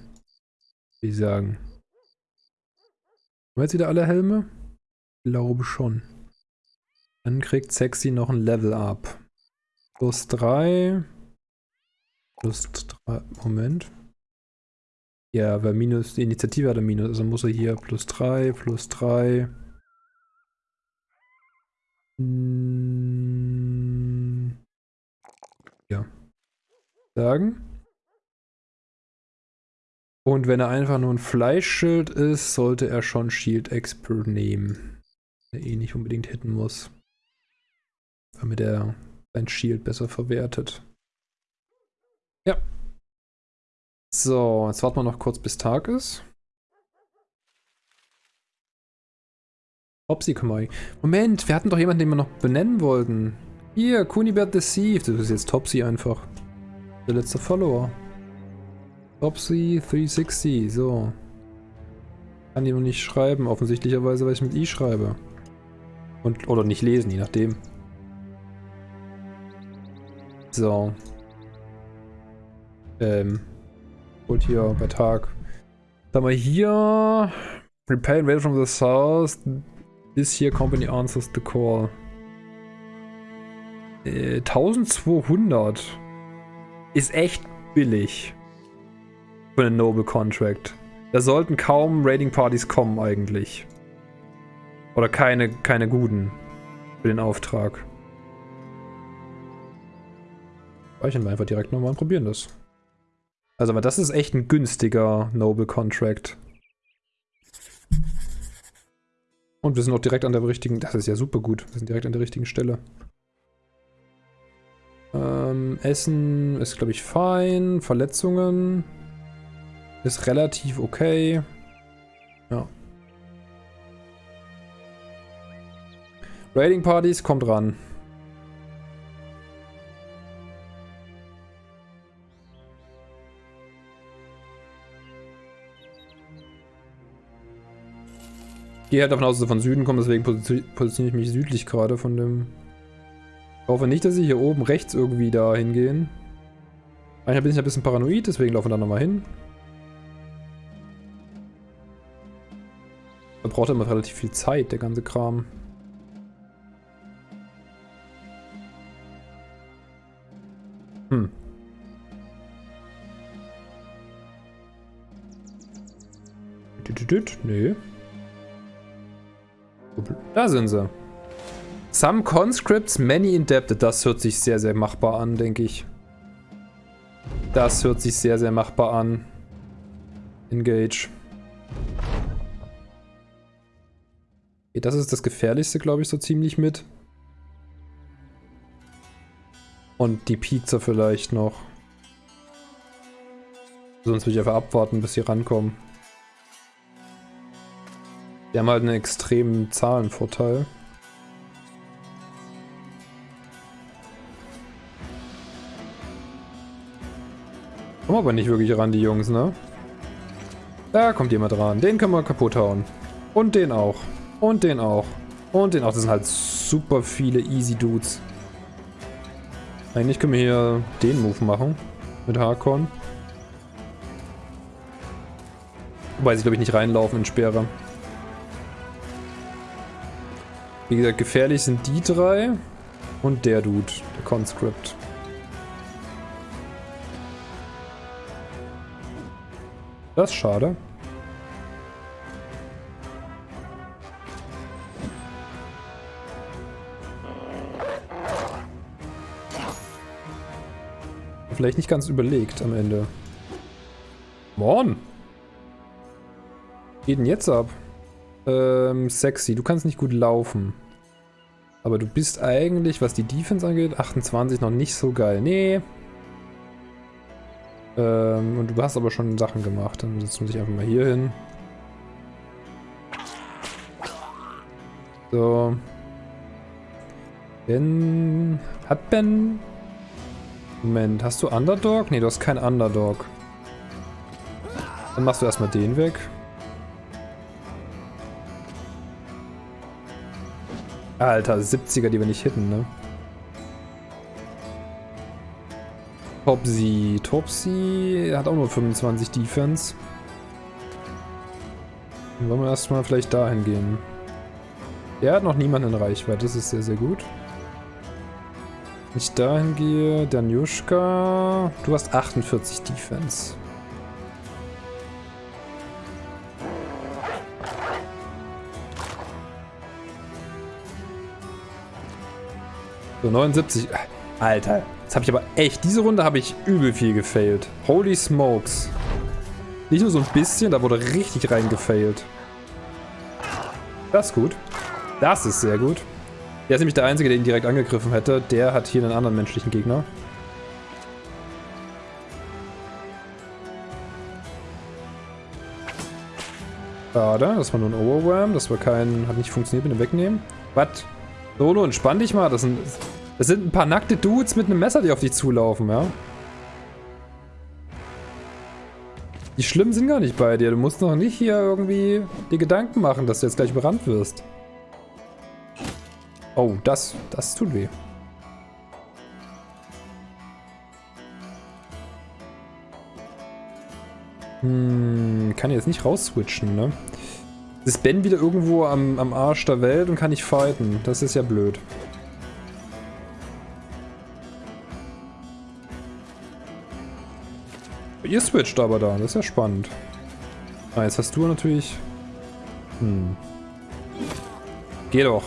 Wie ich sagen. Haben wir jetzt wieder alle Helme? Ich glaube schon. Dann kriegt Sexy noch ein Level Up. Plus 3. Plus 3. Moment. Ja, weil minus, die Initiative hat er minus, also muss er hier plus 3, plus 3. Hm. Ja. Sagen. Und wenn er einfach nur ein Fleischschild ist, sollte er schon Shield Expert nehmen. Der eh nicht unbedingt hitten muss. Damit er sein Shield besser verwertet. Ja, so, jetzt warten wir noch kurz bis Tag ist. Topsy Kamai. Moment, wir hatten doch jemanden, den wir noch benennen wollten. Hier, Kunibert Deceived. Das ist jetzt Topsy einfach. Der letzte Follower. Topsy 360, so. Kann die noch nicht schreiben, offensichtlicherweise, weil ich mit I schreibe. Und, oder nicht lesen, je nachdem. So. Ähm. Und hier bei Tag. Sag mal hier. Repay and from the south. This here company answers the call. Äh, 1200. Ist echt billig. Für einen Noble Contract. Da sollten kaum Raiding Partys kommen eigentlich. Oder keine, keine guten. Für den Auftrag. Speichern wir einfach direkt nochmal und probieren das. Also, aber das ist echt ein günstiger Noble Contract. Und wir sind auch direkt an der richtigen... Das ist ja super gut. Wir sind direkt an der richtigen Stelle. Ähm, Essen ist, glaube ich, fein. Verletzungen ist relativ okay. Ja. Raiding Partys kommt ran. Ich gehe halt davon aus, dass sie von Süden kommen, deswegen positioniere ich mich südlich gerade von dem... Ich hoffe nicht, dass sie hier oben rechts irgendwie da hingehen. Eigentlich bin ich ein bisschen paranoid, deswegen laufen wir da nochmal hin. Da braucht immer relativ viel Zeit, der ganze Kram. Hm. Nö. Da sind sie. Some conscripts, many indebted. Das hört sich sehr, sehr machbar an, denke ich. Das hört sich sehr, sehr machbar an. Engage. Okay, das ist das Gefährlichste, glaube ich, so ziemlich mit. Und die Pizza vielleicht noch. Sonst würde ich einfach abwarten, bis sie rankommen. Die haben halt einen extremen Zahlenvorteil. Kommen aber nicht wirklich ran, die Jungs, ne? Da kommt jemand ran. Den können wir kaputt hauen. Und den auch. Und den auch. Und den auch. Das sind halt super viele Easy Dudes. Eigentlich können wir hier den Move machen. Mit Harkon. Wobei sie, glaube ich, nicht reinlaufen in Speere. Wie gesagt, gefährlich sind die drei und der Dude, der Conscript. Das ist schade. Vielleicht nicht ganz überlegt am Ende. Morn! Geht denn jetzt ab? Ähm, sexy. Du kannst nicht gut laufen. Aber du bist eigentlich, was die Defense angeht, 28 noch nicht so geil. Nee. Ähm, und du hast aber schon Sachen gemacht. Dann setzen wir dich einfach mal hier hin. So. Ben... Hat Ben... Moment, hast du Underdog? Nee, du hast keinen Underdog. Dann machst du erstmal den weg. Alter, 70er, die wir nicht hitten, ne? Topsy. Topsy hat auch nur 25 Defense. Dann wollen wir erstmal vielleicht dahin gehen. Der hat noch niemanden in Reichweite, das ist sehr, sehr gut. Wenn ich dahin gehe, Danjuschka, du hast 48 Defense. So, 79. Alter, jetzt habe ich aber echt, diese Runde habe ich übel viel gefailt. Holy smokes. Nicht nur so ein bisschen, da wurde richtig reingefailt. Das ist gut. Das ist sehr gut. Der ist nämlich der Einzige, der ihn direkt angegriffen hätte. Der hat hier einen anderen menschlichen Gegner. Schade, das war nur ein Overwhelm. Das war kein... hat nicht funktioniert mit dem Wegnehmen. Was? Solo, entspann dich mal. Das sind, das sind ein paar nackte Dudes mit einem Messer, die auf dich zulaufen, ja? Die Schlimmen sind gar nicht bei dir. Du musst noch nicht hier irgendwie dir Gedanken machen, dass du jetzt gleich überrannt wirst. Oh, das, das tut weh. Hm, kann jetzt nicht rausswitchen, ne? Ist Ben wieder irgendwo am, am Arsch der Welt und kann nicht fighten. Das ist ja blöd. Ihr switcht aber da, das ist ja spannend. Ah, jetzt hast du natürlich... Hm. Geh doch.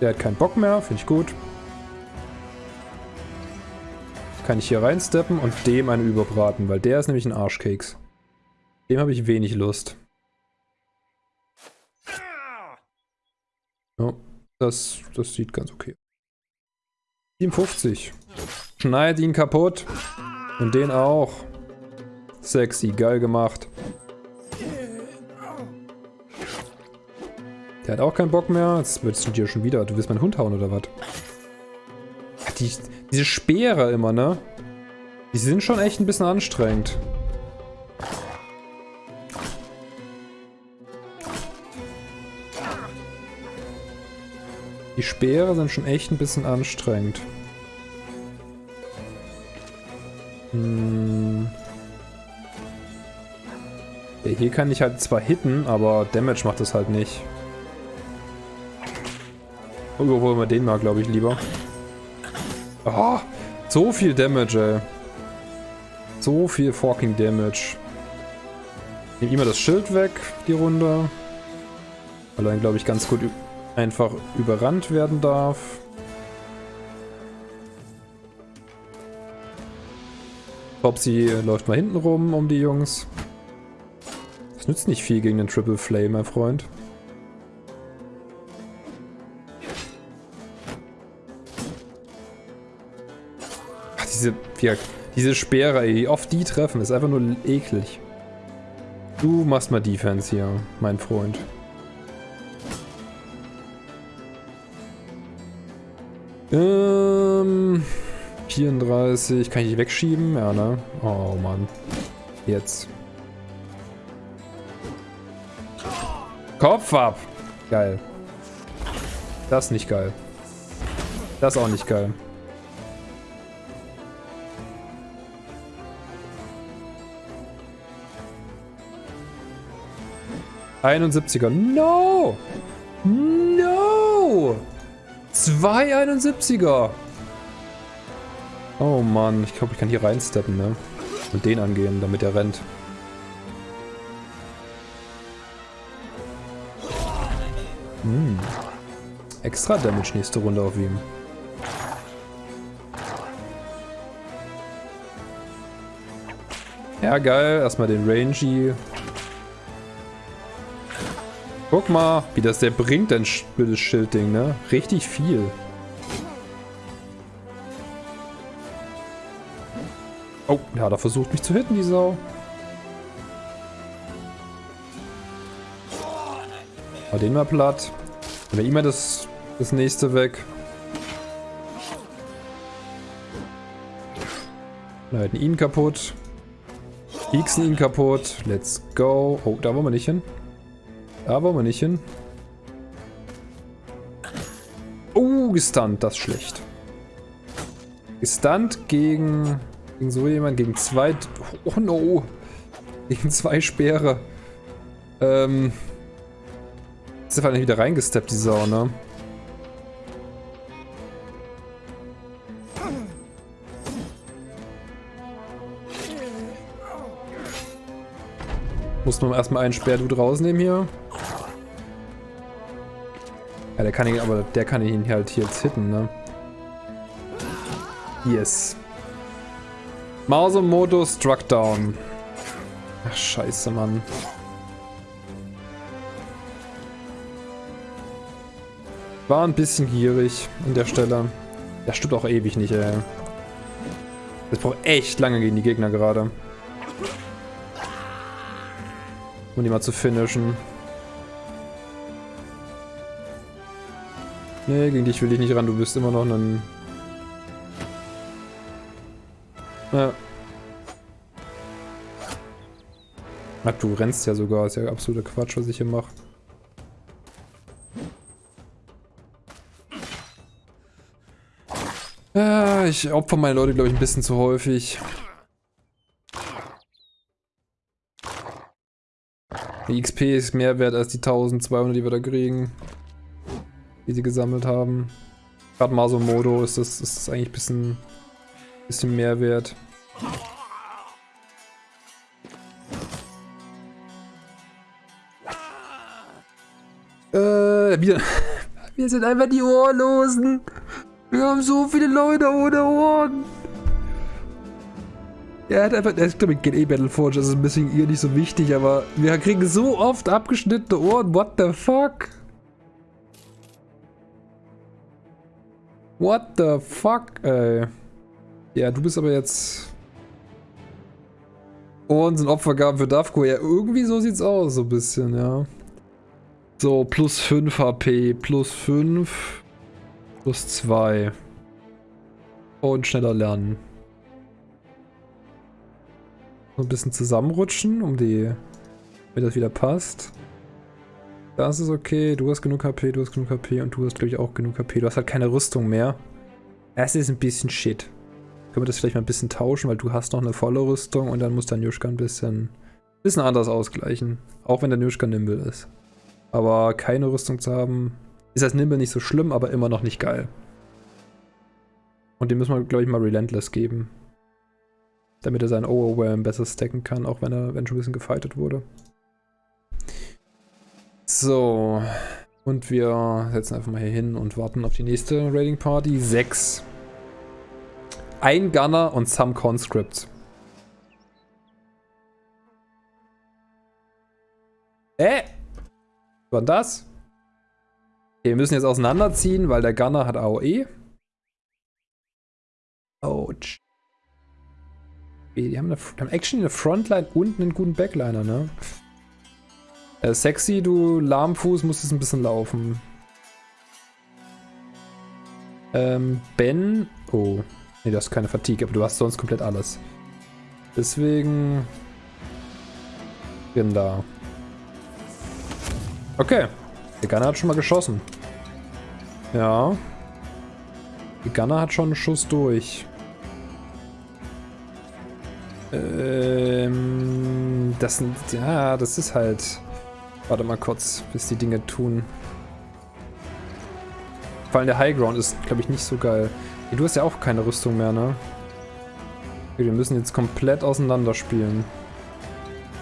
Der hat keinen Bock mehr, finde ich gut. kann ich hier reinsteppen und dem eine überbraten, weil der ist nämlich ein Arschkeks. Dem habe ich wenig Lust. Ja, das, das sieht ganz okay. 57. Schneid ihn kaputt. Und den auch. Sexy, geil gemacht. Der hat auch keinen Bock mehr. Jetzt willst du dir schon wieder. Du willst meinen Hund hauen oder was? Die, diese Speere immer, ne? Die sind schon echt ein bisschen anstrengend. Die Speere sind schon echt ein bisschen anstrengend. Hm. Ja, hier kann ich halt zwar hitten, aber Damage macht das halt nicht. Überholen wir den mal, glaube ich, lieber. Oh, so viel Damage, ey. So viel fucking Damage. Nehmen immer das Schild weg, die Runde. Dann, glaube ich, ganz gut einfach überrannt werden darf. Topsy läuft mal hinten rum um die Jungs. Das nützt nicht viel gegen den Triple Flame, mein Freund. Ach, diese, wie, diese Speere, ey, oft die treffen, ist einfach nur eklig. Du machst mal Defense hier, mein Freund. Ähm, 34, kann ich die wegschieben? Ja, ne? Oh, Mann. Jetzt. Kopf ab! Geil. Das nicht geil. Das auch nicht geil. Einundsiebziger. No! No! Zwei 71er! Oh Mann, ich glaube, ich kann hier reinsteppen, ne? Und den angehen, damit er rennt. Hm. Extra Damage nächste Runde auf ihm. Ja, geil. Erstmal den Rangy. Guck mal, wie das der bringt, dein blödes Schildding, ne? Richtig viel. Oh, ja, da versucht mich zu hitten, die Sau. Mal den mal platt. Wir immer das, das nächste weg. Leiten ihn kaputt. Pieksen ihn kaputt. Let's go. Oh, da wollen wir nicht hin. Da wollen wir nicht hin. Oh, gestunt. Das ist schlecht. Gestunt gegen... Gegen so jemand. Gegen zwei... Oh no. Gegen zwei Speere. Ähm... Ist einfach nicht wieder reingesteppt, die Sau, ne? Muss man erstmal einen Sperrdude rausnehmen hier. Ja, der kann ihn, aber der kann ihn halt hier jetzt hitten, ne? Yes. Mauso-Modo struck down. Ach, scheiße, Mann. War ein bisschen gierig an der Stelle. Das stimmt auch ewig nicht, ey. Das braucht echt lange gegen die Gegner gerade. Um die mal zu finishen. Nee, gegen dich will ich nicht ran. Du bist immer noch ein... Ja. Ach, du rennst ja sogar. Ist ja absoluter Quatsch, was ich hier mache. Ja, ich opfer meine Leute, glaube ich, ein bisschen zu häufig. Die XP ist mehr wert als die 1200, die wir da kriegen. Die sie gesammelt haben. Gerade mal so Modo ist das, ist das eigentlich ein bisschen, bisschen mehr wert. Äh, wir, <laughs> wir sind einfach die Ohrlosen. Wir haben so viele Leute ohne Ohren. Er hat einfach, ich glaube, geht eh Battleforge, das ist ein bisschen ihr nicht so wichtig, aber wir kriegen so oft abgeschnittene Ohren, what the fuck? What the fuck, ey. Ja, du bist aber jetzt... Und sind Opfergaben für Dafko. Ja, irgendwie so sieht's aus, so ein bisschen, ja. So, plus 5 HP, plus 5, plus 2. Und schneller lernen. So ein bisschen zusammenrutschen, um die... damit das wieder passt. Das ist okay, du hast genug HP, du hast genug HP und du hast, glaube ich, auch genug HP. Du hast halt keine Rüstung mehr. Das ist ein bisschen shit. Können wir das vielleicht mal ein bisschen tauschen, weil du hast noch eine volle Rüstung und dann muss der Njuschka ein bisschen, bisschen anders ausgleichen. Auch wenn der Njuschka Nimble ist. Aber keine Rüstung zu haben, ist als Nimble nicht so schlimm, aber immer noch nicht geil. Und dem müssen wir, glaube ich, mal Relentless geben. Damit er seinen Overwhelm besser stacken kann, auch wenn er wenn schon ein bisschen gefightet wurde. So. Und wir setzen einfach mal hier hin und warten auf die nächste Raiding Party. Sechs. Ein Gunner und some Conscripts. Äh? Was war das? Okay, wir müssen jetzt auseinanderziehen, weil der Gunner hat AOE. Ouch. Die haben, eine, haben actually eine Frontline und einen guten Backliner, ne? Äh, sexy, du Lahmfuß, musst es ein bisschen laufen. Ähm, Ben. Oh. Ne, du hast keine Fatigue, aber du hast sonst komplett alles. Deswegen. Bin da. Okay. Der Gunner hat schon mal geschossen. Ja. Der Gunner hat schon einen Schuss durch. Ähm, das sind, ja, das ist halt Warte mal kurz, bis die Dinge tun. Vor allem der Highground ist, glaube ich, nicht so geil. Du hast ja auch keine Rüstung mehr, ne? Okay, wir müssen jetzt komplett auseinander spielen.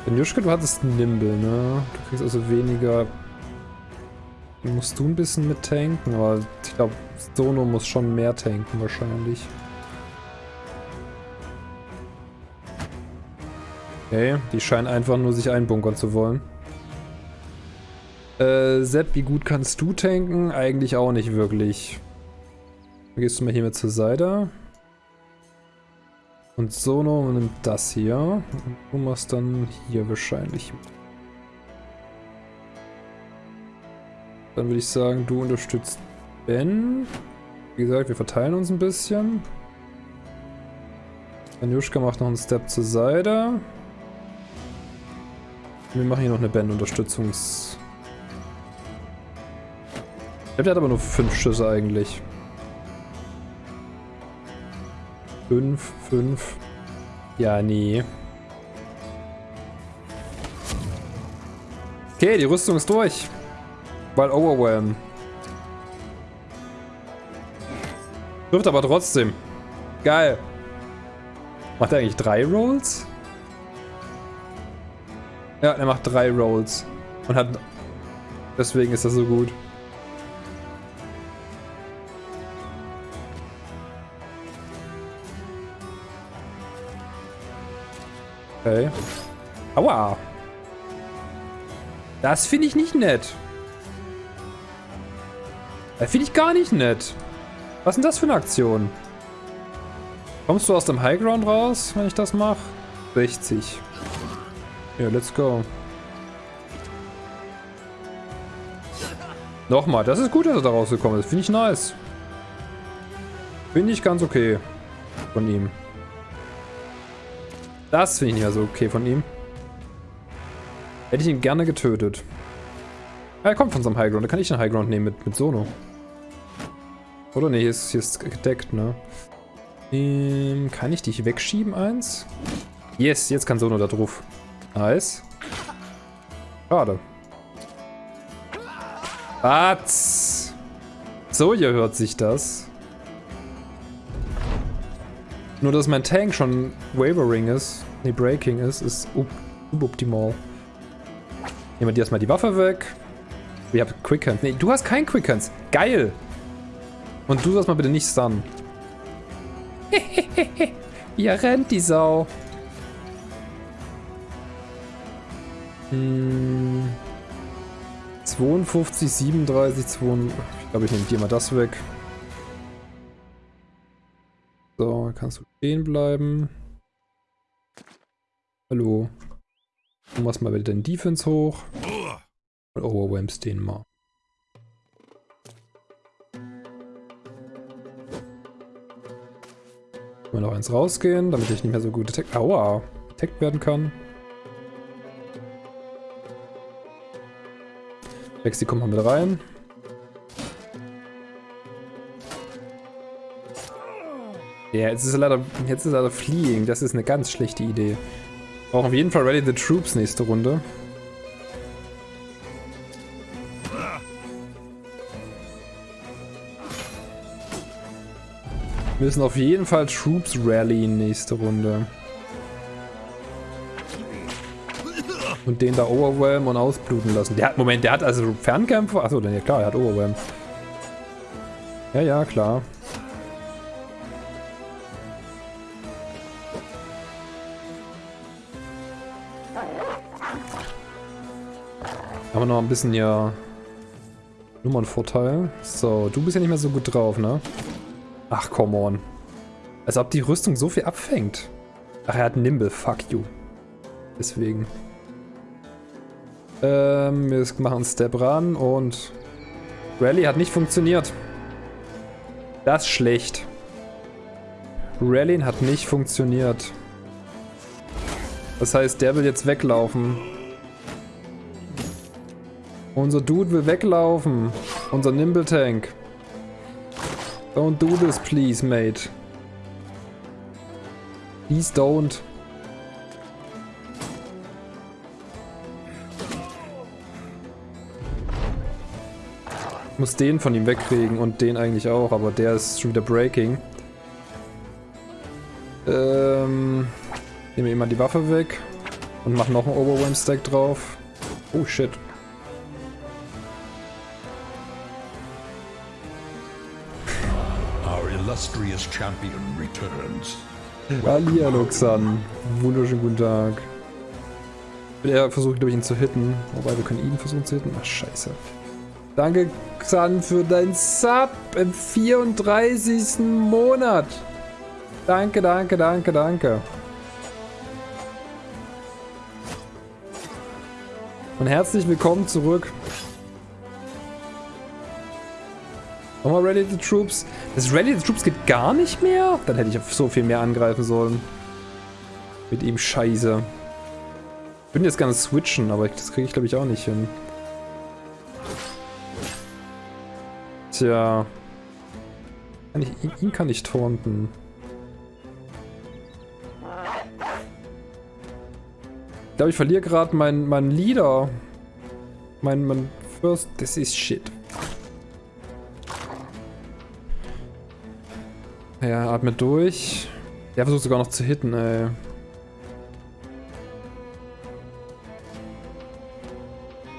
Benjuschke, du hattest Nimble, ne? Du kriegst also weniger... Musst du ein bisschen mit tanken, aber ich glaube, Sono muss schon mehr tanken wahrscheinlich. Okay, die scheinen einfach nur sich einbunkern zu wollen. Äh, Sepp, wie gut kannst du tanken? Eigentlich auch nicht wirklich. Gehst du mal hier mit zur Seite. Und Sono nimmt das hier. Und du machst dann hier wahrscheinlich Dann würde ich sagen, du unterstützt Ben. Wie gesagt, wir verteilen uns ein bisschen. Anjuschka macht noch einen Step zur Seite. Wir machen hier noch eine Ben-Unterstützungs- der hat aber nur fünf Schüsse eigentlich. Fünf, fünf. Ja, nee. Okay, die Rüstung ist durch. Weil Overwhelm. Trifft aber trotzdem. Geil. Macht er eigentlich drei Rolls? Ja, er macht drei Rolls. Und hat... Deswegen ist das so gut. Okay. Aua. Das finde ich nicht nett. Das finde ich gar nicht nett. Was ist denn das für eine Aktion? Kommst du aus dem Highground raus, wenn ich das mache? 60. Ja, let's go. Nochmal, das ist gut, dass er da rausgekommen ist. Finde ich nice. Finde ich ganz okay von ihm. Das finde ich nicht mehr so okay von ihm. Hätte ich ihn gerne getötet. Er kommt von so einem Highground. Da kann ich den Highground nehmen mit, mit Sono. Oder? Ne, hier ist, hier ist gedeckt, ne? Ähm, kann ich dich wegschieben, eins? Yes, jetzt kann Sono da drauf. Nice. Schade. Was? So, ihr hört sich das. Nur, dass mein Tank schon Wavering ist, nee, Breaking ist, ist suboptimal. Nehmen wir dir erstmal die Waffe weg. Wir haben Quick Hands. Nee, du hast kein Quick Hands. Geil. Und du sollst mal bitte nicht stunnen. <laughs> ja, rennt die Sau. Hm. 52, 37, 2. Ich glaube, ich nehme dir mal das weg. So, kannst du stehen bleiben. Hallo. Du machst mal wieder den Defense hoch. Und overwhelmst den mal. Mal noch eins rausgehen, damit ich nicht mehr so gut detect Aua, detect werden kann. Lexi kommt mal mit rein. Ja, jetzt ist er leider, jetzt ist er leider Fleeing. Das ist eine ganz schlechte Idee. Wir brauchen auf jeden Fall Ready the Troops nächste Runde. Wir müssen auf jeden Fall Troops rallyen nächste Runde. Und den da overwhelmen und ausbluten lassen. Der hat, Moment, der hat also Fernkämpfer? Achso, dann ja klar, er hat Overwhelm. Ja, ja, klar. Haben wir noch ein bisschen ja Nummernvorteil. So, du bist ja nicht mehr so gut drauf, ne? Ach, come on. Als ob die Rüstung so viel abfängt. Ach, er hat Nimble. Fuck you. Deswegen. Ähm, wir machen einen Step ran und... Rally hat nicht funktioniert. Das ist schlecht. Rallyen hat nicht funktioniert. Das heißt, der will jetzt weglaufen. Unser Dude will weglaufen. Unser Nimble Tank. Don't do this, please, mate. Please don't. Ich muss den von ihm wegkriegen und den eigentlich auch, aber der ist schon wieder Breaking. Ähm, nehme immer die Waffe weg und mach noch einen Overwhelm-Stack drauf. Oh shit. Illustrious champion returns. Xan. Wunderschönen guten Tag. Er versucht, glaube ich, ihn zu hitten. Wobei, wir können ihn versuchen zu hitten. Ach, scheiße. Danke, Xan, für dein Sub im 34. Monat. Danke, danke, danke, danke. Und herzlich willkommen zurück. Nochmal Ready the Troops. Das Ready the Troops geht gar nicht mehr? Dann hätte ich auf so viel mehr angreifen sollen. Mit ihm scheiße. Ich würde jetzt gerne switchen, aber das kriege ich glaube ich auch nicht hin. Tja. Kann ich, ihn, ihn kann ich taunten. Ich glaube, ich verliere gerade meinen mein Leader. Mein, mein First... Das ist shit. Ja, atme durch. Der versucht sogar noch zu hitten, ey.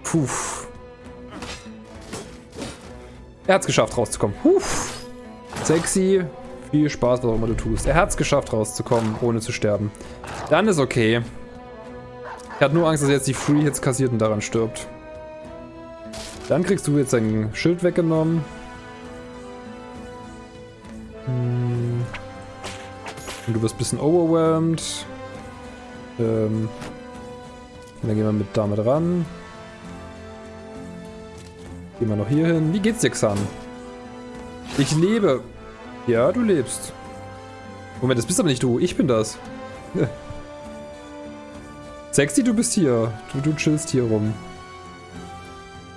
Puh. Er hat es geschafft, rauszukommen. Puh. Sexy. Viel Spaß, was auch immer du tust. Er hat es geschafft, rauszukommen, ohne zu sterben. Dann ist okay. Ich hatte nur Angst, dass er jetzt die Free Hits kassiert und daran stirbt. Dann kriegst du jetzt dein Schild weggenommen. Und du wirst ein bisschen overwhelmed. Ähm, dann gehen wir mit damit ran. Gehen wir noch hier hin. Wie geht's dir, Xan? Ich lebe. Ja, du lebst. Moment, das bist aber nicht du. Ich bin das. <laughs> Sexy, du bist hier. Du, du chillst hier rum.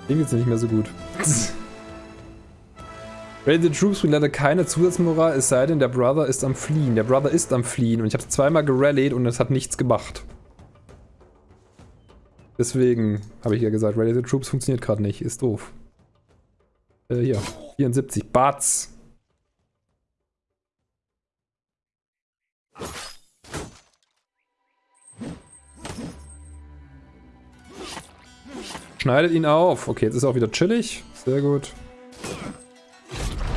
Dem geht's nicht mehr so gut. <laughs> Ready the Troops bringt leider keine Zusatzmoral, es sei denn, der Brother ist am Fliehen. Der Brother ist am Fliehen und ich habe zweimal gerallied und es hat nichts gemacht. Deswegen habe ich ja gesagt, Ready the Troops funktioniert gerade nicht. Ist doof. Äh, hier. 74. Batz. Schneidet ihn auf. Okay, jetzt ist er auch wieder chillig. Sehr gut.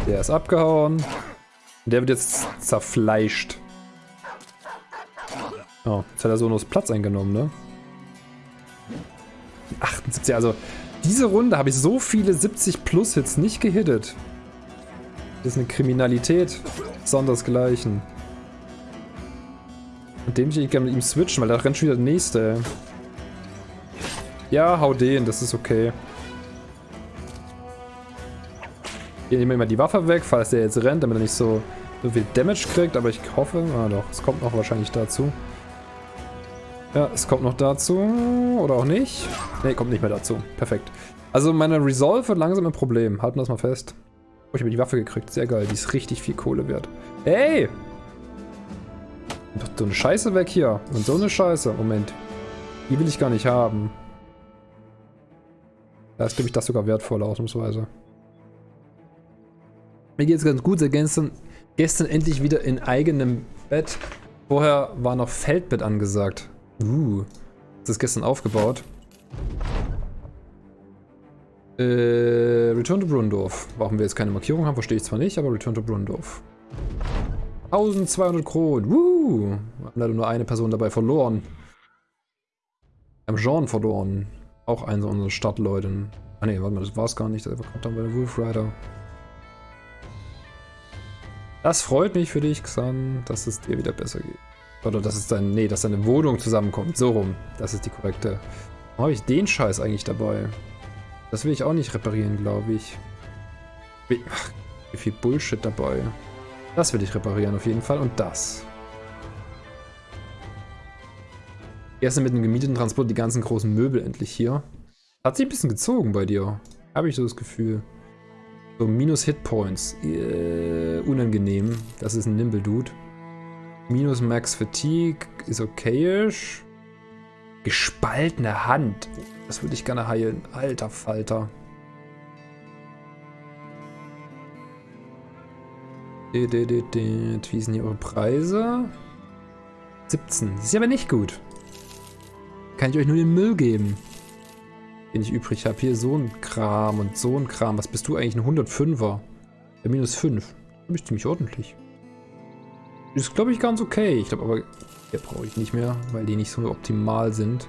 Der ist abgehauen. Der wird jetzt zerfleischt. Oh, jetzt hat er Sonos Platz eingenommen, ne? 78, also diese Runde habe ich so viele 70 Plus Hits nicht gehittet. Das ist eine Kriminalität sondersgleichen. Mit dem ich gerne mit ihm switchen, weil da rennt schon wieder der nächste. Ja, hau den, das ist okay. Hier nehmen wir die Waffe weg, falls der jetzt rennt, damit er nicht so, so viel Damage kriegt. Aber ich hoffe, ah doch, es kommt noch wahrscheinlich dazu. Ja, es kommt noch dazu. Oder auch nicht. Ne, kommt nicht mehr dazu. Perfekt. Also meine Resolve wird langsam ein Problem. Halten wir das mal fest. Oh, ich habe die Waffe gekriegt. Sehr geil. Die ist richtig viel Kohle wert. Hey! Doch so eine Scheiße weg hier. Und so eine Scheiße. Moment. Die will ich gar nicht haben. Da ist, glaube ich, das sogar wertvoll, ausnahmsweise. Mir geht es ganz gut. Seit gestern, gestern endlich wieder in eigenem Bett. Vorher war noch Feldbett angesagt. Uh, das ist gestern aufgebaut. Äh, Return to Brundorf. Warum wir jetzt keine Markierung haben, verstehe ich zwar nicht, aber Return to Brundorf. 1200 Kronen. Woo! Wir haben leider nur eine Person dabei verloren. Wir haben Jean verloren. Auch einen unserer Stadtleuten. Ah ne, warte mal, das war es gar nicht. Der kommt dann bei der Wolf Rider. Das freut mich für dich, Xan, dass es dir wieder besser geht. Oder dass es dein, nee, dass deine Wohnung zusammenkommt. So rum. Das ist die korrekte. Warum habe ich den Scheiß eigentlich dabei? Das will ich auch nicht reparieren, glaube ich. Wie, ach, wie viel Bullshit dabei. Das will ich reparieren auf jeden Fall. Und das. Erst mit einem gemieteten Transport die ganzen großen Möbel endlich hier. Hat sich ein bisschen gezogen bei dir. Habe ich so das Gefühl. So, minus Hitpoints. Äh, unangenehm. Das ist ein Nimble-Dude. Minus Max Fatigue ist okayisch. Gespaltene Hand. Das würde ich gerne heilen. Alter Falter. Wie sind hier eure Preise? 17. Das ist aber nicht gut. Kann ich euch nur den Müll geben. Den ich übrig habe. Hier so ein Kram und so ein Kram. Was bist du eigentlich? Ein 105er. Der minus 5. Das ist ziemlich ordentlich. Ist, glaube ich, ganz okay. Ich glaube aber, hier brauche ich nicht mehr, weil die nicht so optimal sind.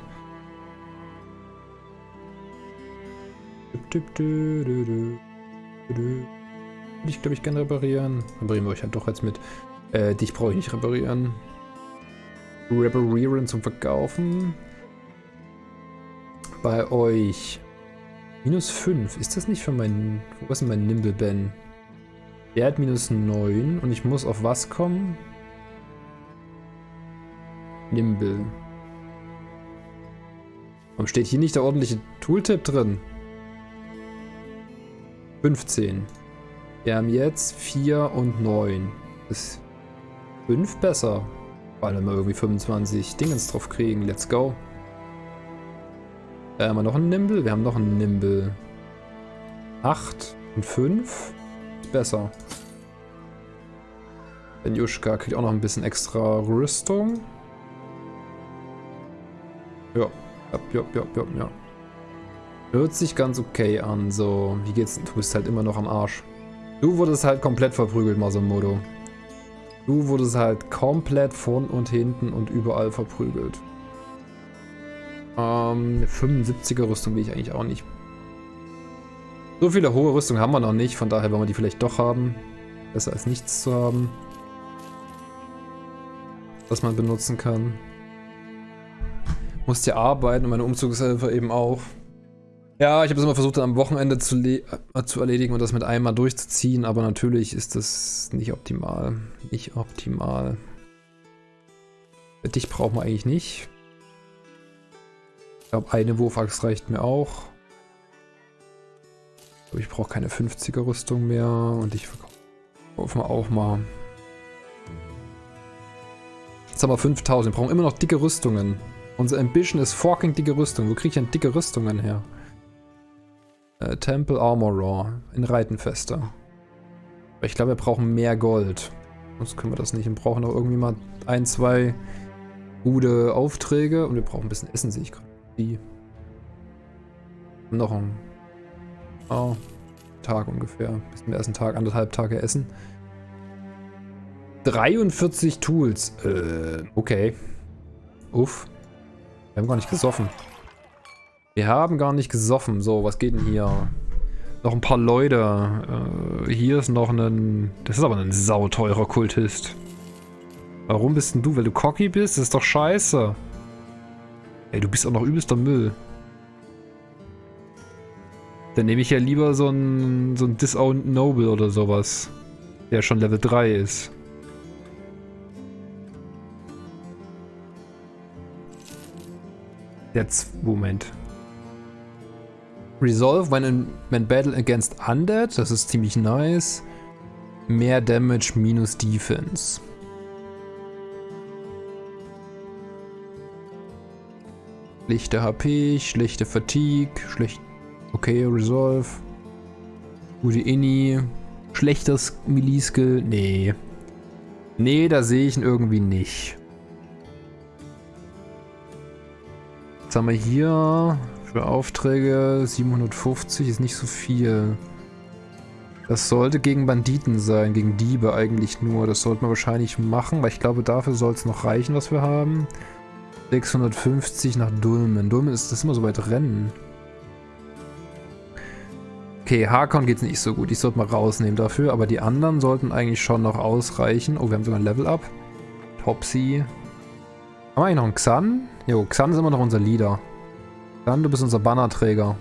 Ich glaube, ich kann reparieren. Reparieren wir euch halt doch jetzt mit. Äh, dich brauche ich nicht reparieren. Reparieren zum Verkaufen. Bei euch. Minus 5. Ist das nicht für mein... Wo ist denn mein Nimble Ben? Der hat minus 9 und ich muss auf was kommen? Nimble. Warum steht hier nicht der ordentliche Tooltip drin? 15. Wir haben jetzt 4 und 9. Ist 5 besser. Vor allem irgendwie 25 Dingens drauf kriegen. Let's go. Da haben wir noch einen Nimble. Wir haben noch einen Nimble. 8 und 5. Ist besser. Benjuschka kriegt auch noch ein bisschen extra Rüstung. Ja, ja, ja, ja, ja. Hört sich ganz okay an, so. Wie geht's? Du bist halt immer noch am Arsch. Du wurdest halt komplett verprügelt, Masamodo. Du wurdest halt komplett von und hinten und überall verprügelt. Ähm, 75er Rüstung will ich eigentlich auch nicht. So viele hohe Rüstung haben wir noch nicht, von daher wollen wir die vielleicht doch haben. Besser als nichts zu haben. Was man benutzen kann. Musste ja arbeiten und meine Umzugshilfe eben auch. Ja, ich habe es immer versucht, am Wochenende zu, äh, zu erledigen und das mit einmal durchzuziehen, aber natürlich ist das nicht optimal. Nicht optimal. Dich braucht man eigentlich nicht. Ich glaube, eine Wurfaxt reicht mir auch. Aber ich brauche keine 50er Rüstung mehr und ich verkaufe auch mal. Jetzt haben wir 5000. Wir brauchen immer noch dicke Rüstungen. Unser Ambition ist fucking dicke Rüstung. Wo kriege ich denn dicke Rüstungen her? Äh, Temple Armorer in Reitenfeste. Aber ich glaube, wir brauchen mehr Gold. Sonst können wir das nicht. Wir brauchen auch irgendwie mal ein, zwei gute Aufträge. Und wir brauchen ein bisschen Essen, sehe ich gerade. Die. Noch ein oh, Tag ungefähr. Bis zum ersten Tag, anderthalb Tage Essen. 43 Tools. Äh, okay. Uff. Wir haben gar nicht gesoffen. Wir haben gar nicht gesoffen. So, was geht denn hier? Noch ein paar Leute. Äh, hier ist noch ein... Das ist aber ein sauteurer Kultist. Warum bist denn du? Weil du cocky bist? Das ist doch scheiße. Ey, du bist auch noch übelster Müll. Dann nehme ich ja lieber so ein, so ein Disowned Noble oder sowas. Der schon Level 3 ist. Jetzt, Moment. Resolve when, in, when battle against Undead. Das ist ziemlich nice. Mehr Damage minus Defense. Schlechte HP, schlechte Fatigue, schlecht. Okay, Resolve. Gute Inni. Schlechtes Melee-Skill. Nee. Nee, da sehe ich ihn irgendwie nicht. Jetzt haben wir hier für Aufträge 750 ist nicht so viel. Das sollte gegen Banditen sein, gegen Diebe eigentlich nur. Das sollte man wahrscheinlich machen, weil ich glaube, dafür soll es noch reichen, was wir haben. 650 nach Dulmen. Dulmen ist das immer so weit rennen. Okay, Hakon geht es nicht so gut. Ich sollte mal rausnehmen dafür. Aber die anderen sollten eigentlich schon noch ausreichen. Oh, wir haben sogar ein Level Up. Topsy. Haben wir eigentlich noch einen Xan? Jo, Xan ist immer noch unser Leader. Xan, du bist unser Bannerträger.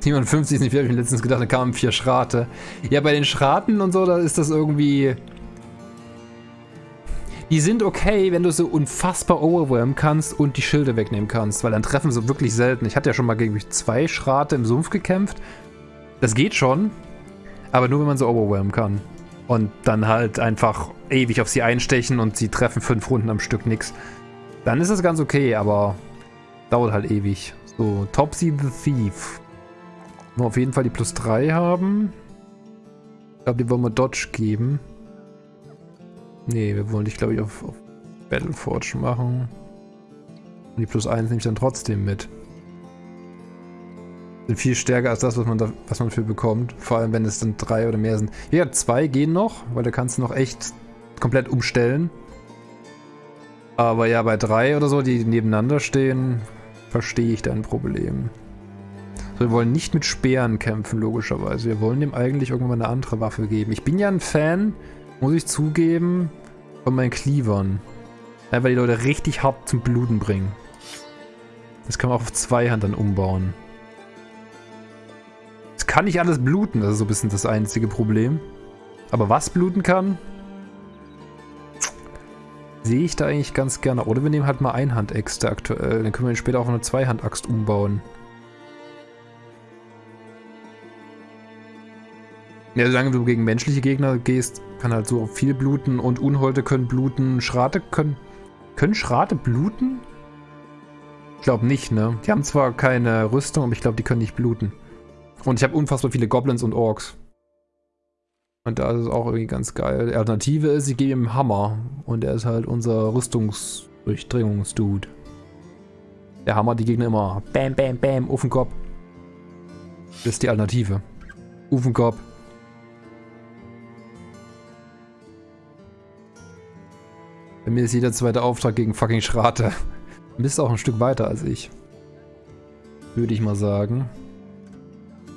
57 ist nicht viel, habe ich mir letztens gedacht, da kamen vier Schrate. Ja, bei den Schraten und so, da ist das irgendwie... Die sind okay, wenn du so unfassbar overwhelmen kannst und die Schilde wegnehmen kannst, weil dann treffen sie wirklich selten. Ich hatte ja schon mal gegen zwei Schrate im Sumpf gekämpft. Das geht schon, aber nur wenn man so overwhelmen kann. Und dann halt einfach ewig auf sie einstechen und sie treffen fünf Runden am Stück nix. Dann ist das ganz okay, aber dauert halt ewig. So, Topsy the Thief. Wir auf jeden Fall die plus 3 haben. Ich glaube, die wollen wir Dodge geben. Nee, wir wollen dich, glaube ich, auf, auf Battleforge machen. Und die plus 1 nehme ich dann trotzdem mit. Sind viel stärker als das, was man, da, was man für bekommt. Vor allem, wenn es dann drei oder mehr sind. Ja, zwei gehen noch, weil da kannst du noch echt komplett umstellen. Aber ja, bei drei oder so, die nebeneinander stehen, verstehe ich dein Problem. So, wir wollen nicht mit Speeren kämpfen, logischerweise. Wir wollen dem eigentlich irgendwann eine andere Waffe geben. Ich bin ja ein Fan muss ich zugeben, von meinen Cleavern. Einfach die Leute richtig hart zum Bluten bringen. Das kann man auch auf Zweihand dann umbauen. Es kann nicht alles bluten, das ist so ein bisschen das einzige Problem. Aber was bluten kann, sehe ich da eigentlich ganz gerne. Oder wir nehmen halt mal Einhandäxte aktuell. Dann können wir ihn später auf eine Zweihandaxt umbauen. Ja, solange du gegen menschliche Gegner gehst, kann halt so viel bluten und Unholte können bluten. Schrate können... Können Schrate bluten? Ich glaube nicht, ne? Die haben zwar keine Rüstung, aber ich glaube, die können nicht bluten. Und ich habe unfassbar viele Goblins und Orks. Und da ist es auch irgendwie ganz geil. Die Alternative ist, ich gebe ihm Hammer. Und er ist halt unser Rüstungsdurchdringungsdude. Der Hammer die Gegner immer. Bam, bam, bam, auf den Kopf. Das ist die Alternative. Auf Bei mir ist jeder zweite Auftrag gegen fucking Schrate. Du bist auch ein Stück weiter als ich. Würde ich mal sagen.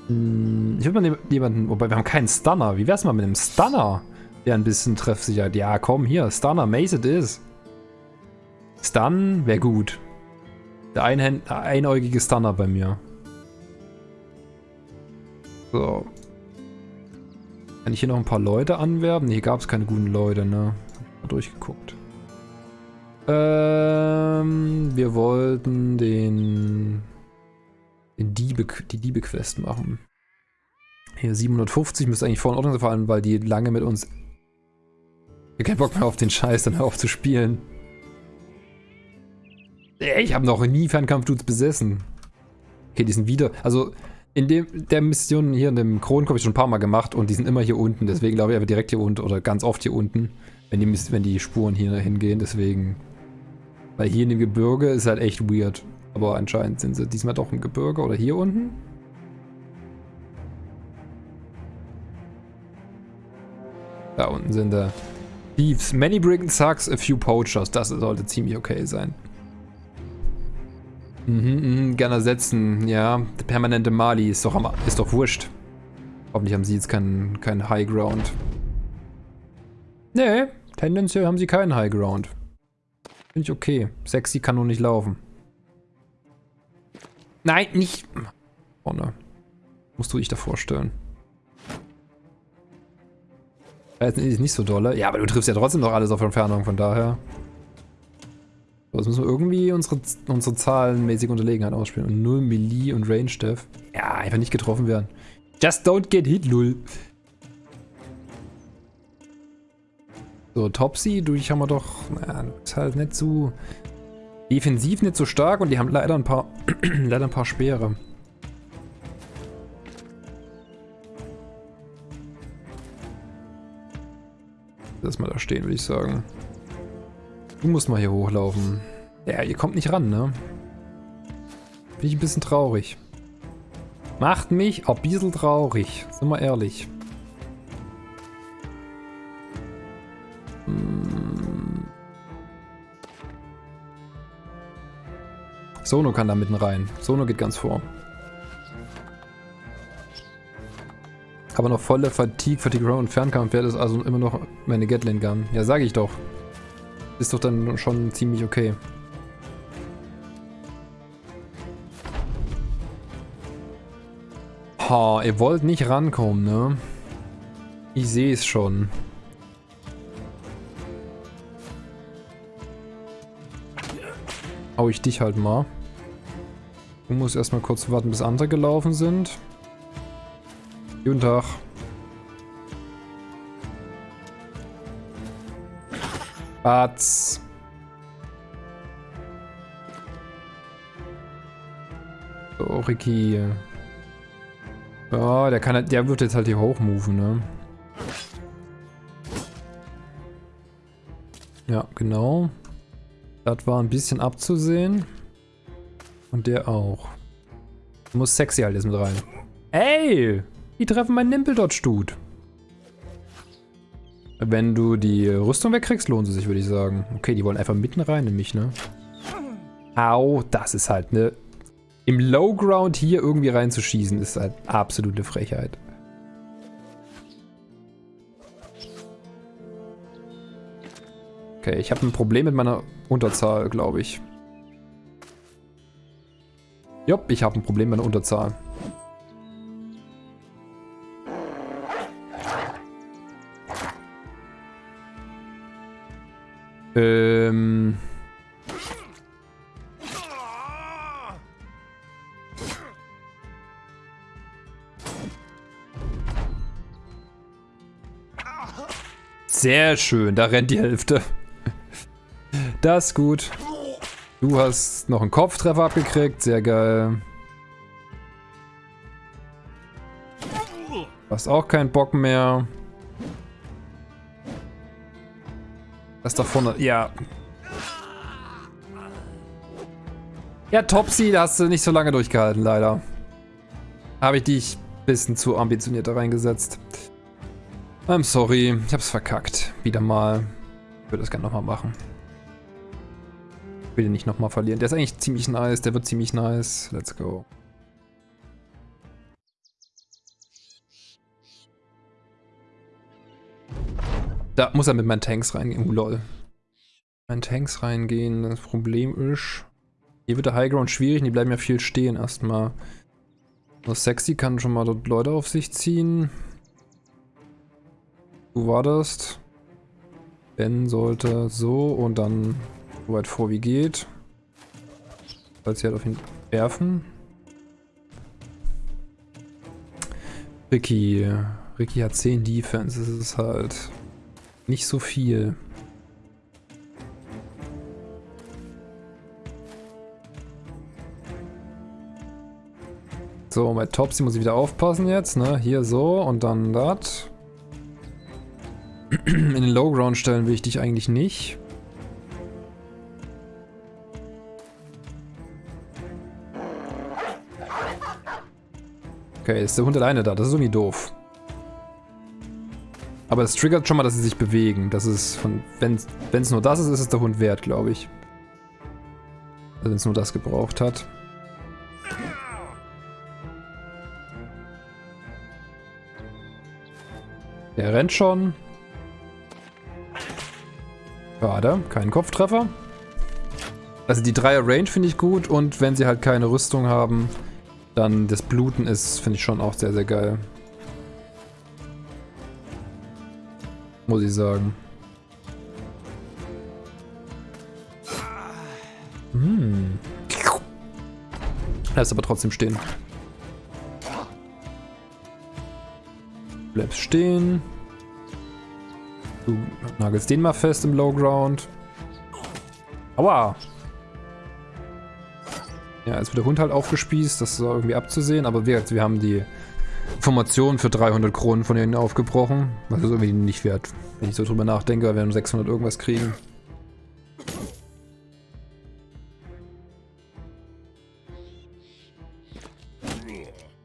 Hm, ich würde mal jemanden... Wobei, wir haben keinen Stunner. Wie wär's mal mit einem Stunner? Der ein bisschen Treffsicherheit. Ja, komm, hier. Stunner, Mace it is. Stun wäre gut. Der einhänd einäugige Stunner bei mir. So. Kann ich hier noch ein paar Leute anwerben? Hier gab es keine guten Leute, ne? Mal durchgeguckt. Ähm, wir wollten den, den Diebe, die Diebe-Quest machen. Hier 750 müsste eigentlich vor in Ordnung allem, weil die lange mit uns... Ich keinen Bock mehr auf den Scheiß, dann aufzuspielen. Ich habe noch nie Fernkampf-Dudes besessen. Okay, die sind wieder... Also, in dem, der Mission hier in dem Kronenkopf habe ich schon ein paar Mal gemacht und die sind immer hier unten. Deswegen glaube ich aber direkt hier unten oder ganz oft hier unten, wenn die, wenn die Spuren hier hingehen. Deswegen weil hier in dem Gebirge ist halt echt weird. Aber anscheinend sind sie diesmal doch im Gebirge oder hier unten. Da unten sind da Thieves. Many Brigand Sucks, a few Poachers. Das sollte ziemlich okay sein. Mhm, mh, gerne ersetzen. Ja, der permanente Mali ist doch, am, ist doch wurscht. Hoffentlich haben sie jetzt keinen kein High Ground. Nee, tendenziell haben sie keinen High Ground. Finde ich okay. Sexy kann nur nicht laufen. Nein, nicht. Vorne. Musst du dich da vorstellen. Jetzt ist nicht so dolle. Ja, aber du triffst ja trotzdem noch alles auf Entfernung, von daher. So, jetzt müssen wir irgendwie unsere, unsere zahlenmäßige Unterlegenheit ausspielen. Und 0 Melee und Range Dev. Ja, einfach nicht getroffen werden. Just don't get hit, lul. So, Topsy, durch haben wir doch, naja, ist halt nicht so defensiv nicht so stark und die haben leider ein paar, <clears throat> leider ein paar Speere. Lass mal da stehen, würde ich sagen. Du musst mal hier hochlaufen. Ja, ihr kommt nicht ran, ne? Bin ich ein bisschen traurig. Macht mich ein bisschen traurig. Sind wir ehrlich. Sono kann da mitten rein. Sono geht ganz vor. Aber noch volle Fatigue, Fatigue Round und Fernkampf wäre das also immer noch meine Gatling Gun. Ja, sage ich doch. Ist doch dann schon ziemlich okay. Ha, ihr wollt nicht rankommen, ne? Ich sehe es schon. Hau ich dich halt mal. Du musst erstmal kurz warten, bis andere gelaufen sind. Guten Tag. Batz. So, Ricky. Ja, der kann der wird jetzt halt hier hochmoven, ne? Ja, genau. Das war ein bisschen abzusehen. Und der auch. Muss sexy halt jetzt mit rein. Ey! Die treffen meinen Nimpel dort, Stut. Wenn du die Rüstung wegkriegst, lohnt es sich, würde ich sagen. Okay, die wollen einfach mitten rein in mich, ne? Au, das ist halt, ne? im Low Ground hier irgendwie reinzuschießen, ist halt absolute Frechheit. Okay, ich habe ein Problem mit meiner Unterzahl, glaube ich. Jupp, ich habe ein Problem mit meiner Unterzahl. Ähm... Sehr schön, da rennt die Hälfte. Das ist gut. Du hast noch einen Kopftreffer abgekriegt, sehr geil. Du hast auch keinen Bock mehr. Das da vorne, ja. Ja, Topsy, da hast du nicht so lange durchgehalten, leider. Habe ich dich ein bisschen zu ambitioniert da reingesetzt. I'm sorry, ich hab's verkackt. Wieder mal. Ich würde das gerne nochmal machen. Ihn nicht nochmal verlieren. Der ist eigentlich ziemlich nice, der wird ziemlich nice. Let's go. Da muss er mit meinen Tanks reingehen. Uh, lol. Meinen Tanks reingehen. Das Problem ist, hier wird der Highground schwierig die bleiben ja viel stehen erstmal. Nur Sexy kann schon mal dort Leute auf sich ziehen. Du wartest. Ben sollte so und dann so weit vor wie geht. Falls sie halt auf ihn werfen. Ricky. Ricky hat 10 Defense. Das ist halt nicht so viel. So, bei Topsy muss ich wieder aufpassen jetzt, ne? Hier so und dann das. <clears throat> In den Lowground stellen will ich dich eigentlich nicht. Okay, ist der Hund alleine da. Das ist irgendwie doof. Aber es triggert schon mal, dass sie sich bewegen. Das ist von... Wenn es nur das ist, ist es der Hund wert, glaube ich. Also wenn es nur das gebraucht hat. Der rennt schon. Schade, kein Kopftreffer. Also die Dreier Range finde ich gut und wenn sie halt keine Rüstung haben, dann das Bluten ist, finde ich schon auch sehr, sehr geil. Muss ich sagen. Hm. Lass aber trotzdem stehen. Bleibst stehen. Du nagelst den mal fest im Low Ground. Aua! Ja, jetzt wird der Hund halt aufgespießt, das ist irgendwie abzusehen, aber wir, wir haben die Formation für 300 Kronen von ihnen aufgebrochen. Was ist irgendwie nicht wert, wenn ich so drüber nachdenke, wir nur 600 irgendwas kriegen.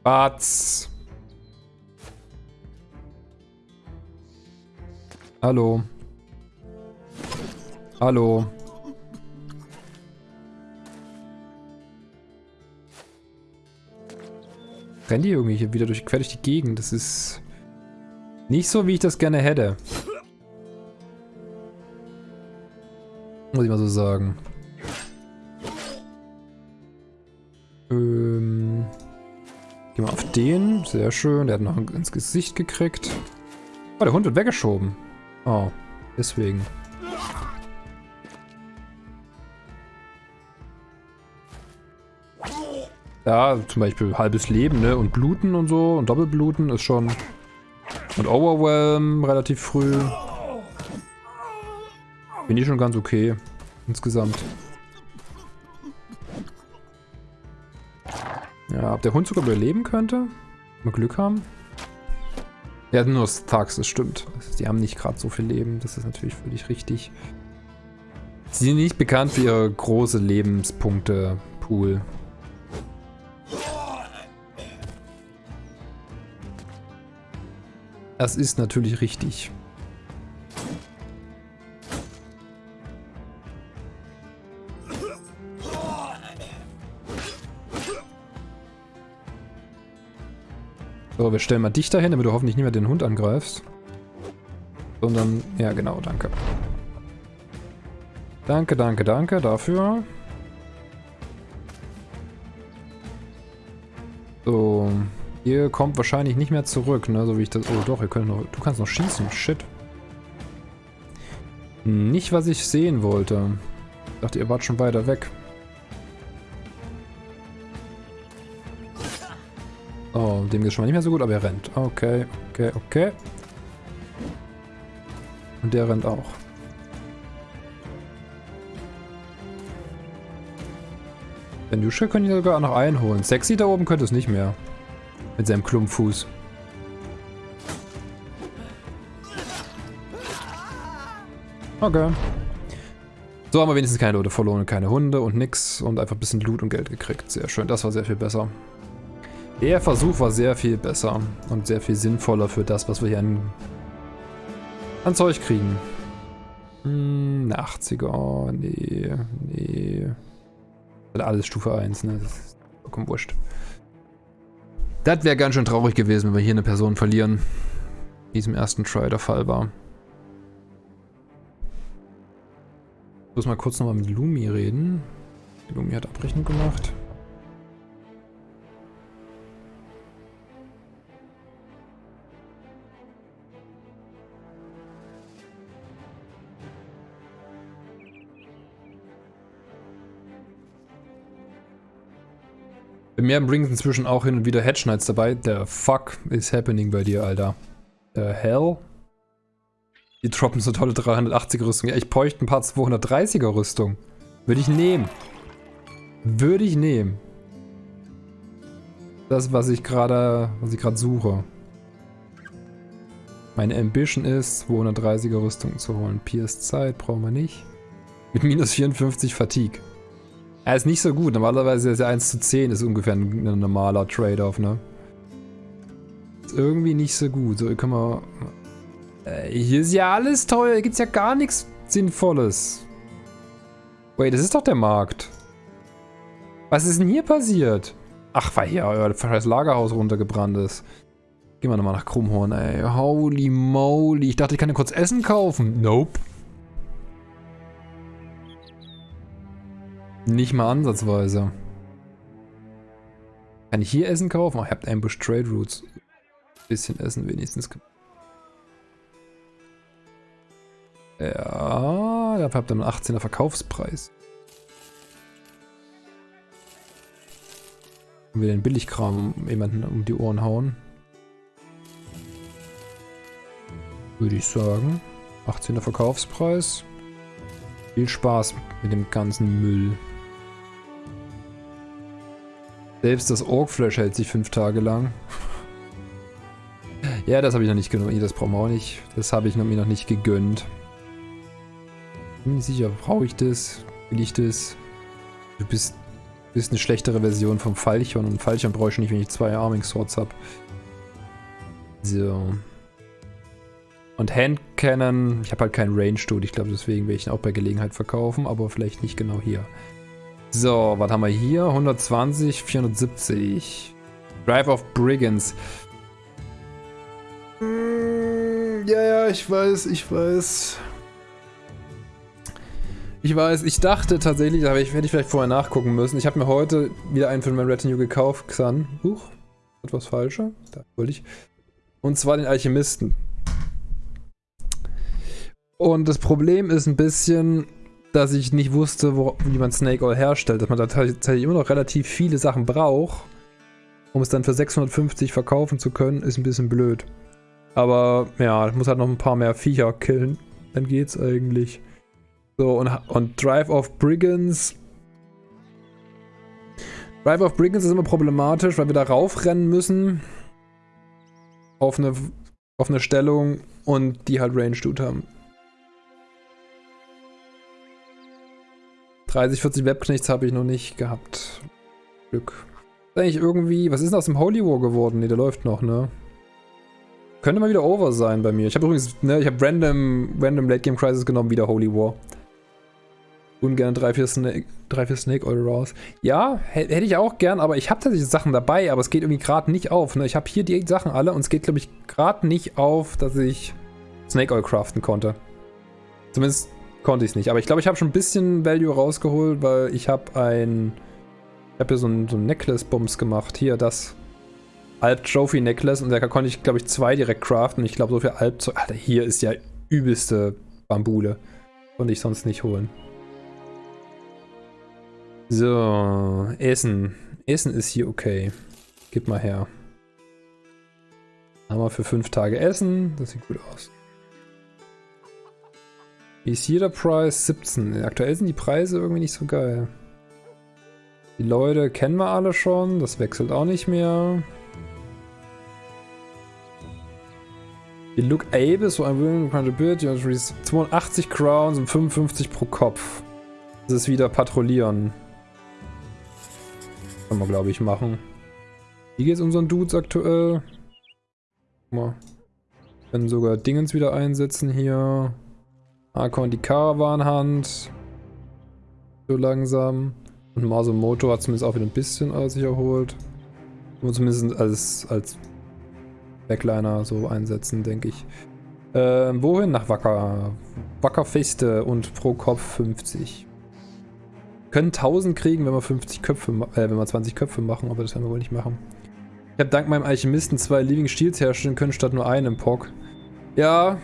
Batz. Hallo. Hallo. Rennen die irgendwie hier wieder durch, quer durch die Gegend. Das ist nicht so, wie ich das gerne hätte. Muss ich mal so sagen. Ähm... Gehen wir auf den. Sehr schön. Der hat noch ins Gesicht gekriegt. Oh, der Hund wird weggeschoben. Oh, deswegen. Ja, zum Beispiel halbes Leben, ne? Und Bluten und so. Und Doppelbluten ist schon... Und Overwhelm relativ früh. Bin ich schon ganz okay. Insgesamt. Ja, ob der Hund sogar überleben könnte? Mal Glück haben. Ja, nur Tags, das stimmt. Die haben nicht gerade so viel Leben. Das ist natürlich völlig richtig. Sie sind nicht bekannt für ihre große Lebenspunkte-Pool. Das ist natürlich richtig. So, wir stellen mal dich dahin, damit du hoffentlich nicht mehr den Hund angreifst. Sondern, ja genau, danke. Danke, danke, danke dafür. Ihr kommt wahrscheinlich nicht mehr zurück, ne, so wie ich das... Oh doch, ihr könnt noch, du kannst noch schießen, shit. Nicht, was ich sehen wollte. Ich dachte, ihr wart schon weiter weg. Oh, dem geht schon mal nicht mehr so gut, aber er rennt. Okay, okay, okay. Und der rennt auch. Benjuschka können ihn sogar noch einholen. Sexy da oben könnte es nicht mehr. Mit seinem Klumpfuß. Okay. So haben wir wenigstens keine Leute verloren und keine Hunde und nix und einfach ein bisschen Loot und Geld gekriegt. Sehr schön, das war sehr viel besser. Der Versuch war sehr viel besser und sehr viel sinnvoller für das, was wir hier an, an Zeug kriegen. Hm, eine 80er, oh, nee, nee. Alles Stufe 1, ne? Das ist vollkommen wurscht. Das wäre ganz schön traurig gewesen, wenn wir hier eine Person verlieren. Die diesem ersten Try der Fall war. Ich muss mal kurz nochmal mit Lumi reden. Lumi hat Abrechnung gemacht. Bei mir bringen inzwischen auch hin und wieder Knights dabei. The fuck is happening bei dir, Alter? The hell? Die droppen so tolle 380er Rüstung. Ja, ich bräuchte ein paar 230er Rüstung. Würde ich nehmen. Würde ich nehmen. Das, was ich gerade, was ich gerade suche. Meine Ambition ist, 230er Rüstung zu holen. Pierce Zeit brauchen wir nicht. Mit minus 54 Fatigue. Er ist nicht so gut. Normalerweise ist er 1 zu 10, ist ungefähr ein, ein normaler Trade-off, ne? Ist irgendwie nicht so gut. So, können wir... Äh, hier ist ja alles teuer. Hier gibt es ja gar nichts Sinnvolles. Wait, das ist doch der Markt. Was ist denn hier passiert? Ach, weil hier euer scheiß Lagerhaus runtergebrannt ist. Gehen wir nochmal nach Krummhorn, ey. Holy moly. Ich dachte, ich kann dir kurz Essen kaufen. Nope. Nicht mal ansatzweise. Kann ich hier Essen kaufen? Oh, ihr habt Ambush Trade Routes. Bisschen Essen wenigstens. Ja, dafür habt ihr einen 18er Verkaufspreis. Und wir den Billigkram jemanden um die Ohren hauen. Würde ich sagen. 18er Verkaufspreis. Viel Spaß mit dem ganzen Müll. Selbst das Orgflash hält sich fünf Tage lang. ja, das habe ich noch nicht genommen. Das brauchen wir auch nicht. Das habe ich mir noch nicht gegönnt. Bin nicht sicher, brauche ich das? Will ich das? Du bist, bist eine schlechtere Version vom Falchion und Falchion brauche ich nicht, wenn ich zwei Arming Swords habe. So. Und Hand Cannon, ich habe halt keinen Range Dude, ich glaube deswegen werde ich ihn auch bei Gelegenheit verkaufen, aber vielleicht nicht genau hier. So, was haben wir hier? 120, 470. Drive of Brigands. Mm, ja, ja, ich weiß, ich weiß. Ich weiß, ich dachte tatsächlich, aber ich hätte ich vielleicht vorher nachgucken müssen. Ich habe mir heute wieder einen für mein Retinue gekauft, Xan. Huch, etwas falscher. Da wollte ich. Und zwar den Alchemisten. Und das Problem ist ein bisschen, dass ich nicht wusste, wo, wie man Snake Oil herstellt. Dass man da tatsächlich immer noch relativ viele Sachen braucht, um es dann für 650 verkaufen zu können, ist ein bisschen blöd. Aber ja, ich muss halt noch ein paar mehr Viecher killen. Dann geht's eigentlich. So, und, und Drive of Brigands. Drive of Brigands ist immer problematisch, weil wir da raufrennen müssen. Auf eine, auf eine Stellung und die halt Range Dude haben. 30, 40 Webknechts habe ich noch nicht gehabt. Glück. Ist eigentlich irgendwie. Was ist denn aus dem Holy War geworden? Ne, der läuft noch, ne? Könnte mal wieder over sein bei mir. Ich habe übrigens, ne, ich habe random, random Late Game Crisis genommen, wieder Holy War ungern 3, 4 Snake, 3, 4 Snake Oil raus. Ja, hätte ich auch gern, aber ich habe tatsächlich Sachen dabei, aber es geht irgendwie gerade nicht auf. Ne? Ich habe hier die Sachen alle und es geht, glaube ich, gerade nicht auf, dass ich Snake Oil craften konnte. Zumindest konnte ich es nicht. Aber ich glaube, ich habe schon ein bisschen Value rausgeholt, weil ich habe ein... Ich habe hier so ein, so ein Necklace-Bums gemacht. Hier, das Alp Trophy Necklace. Und da konnte ich, glaube ich, zwei direkt craften. Ich glaube, so viel Alp... Alter, hier ist ja übelste Bambule. Konnte ich sonst nicht holen. So, Essen. Essen ist hier okay. Gib mal her. Haben wir für fünf Tage Essen. Das sieht gut aus. Ist hier der Preis? 17. Aktuell sind die Preise irgendwie nicht so geil. Die Leute kennen wir alle schon. Das wechselt auch nicht mehr. Die Look Able, so ein Willen, Contributed, 82 Crowns und 55 pro Kopf. Das ist wieder Patrouillieren. Können wir, glaube ich, machen. Wie geht's unseren Dudes aktuell? Guck mal. Können sogar Dingens wieder einsetzen hier. Arkon die Caravan-Hand. So langsam. Und Masumoto hat zumindest auch wieder ein bisschen sich erholt. Nur zumindest als, als Backliner so einsetzen, denke ich. Ähm, wohin? Nach Wacker. Wacker Feste und pro Kopf 50 können 1000 kriegen, wenn wir 50 Köpfe, äh, wenn wir 20 Köpfe machen, aber das werden wir wohl nicht machen. Ich habe dank meinem Alchemisten zwei Living Shields herstellen können, statt nur einen Pock. Ja,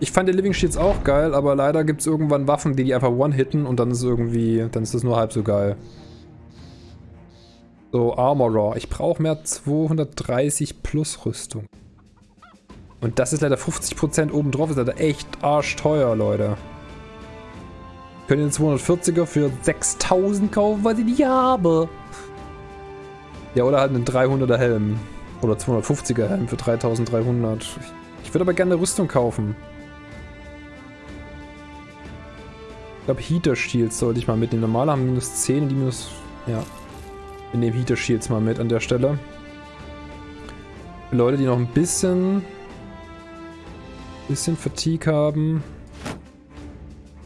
ich fand die Living Shields auch geil, aber leider gibt es irgendwann Waffen, die die einfach one-hitten und dann ist irgendwie, dann ist das nur halb so geil. So, Armorer. Ich brauche mehr 230 plus Rüstung. Und das ist leider 50% obendrauf, ist leider echt arschteuer, Leute. Können den 240er für 6000 kaufen, weil ich die habe. Ja, oder halt einen 300er Helm. Oder 250er Helm für 3300. Ich würde aber gerne Rüstung kaufen. Ich glaube, Heater Shields sollte ich mal mitnehmen. Normale haben minus 10 und die minus... Ja. Wir nehmen Heater Shields mal mit an der Stelle. Für Leute, die noch ein bisschen... bisschen Fatigue haben.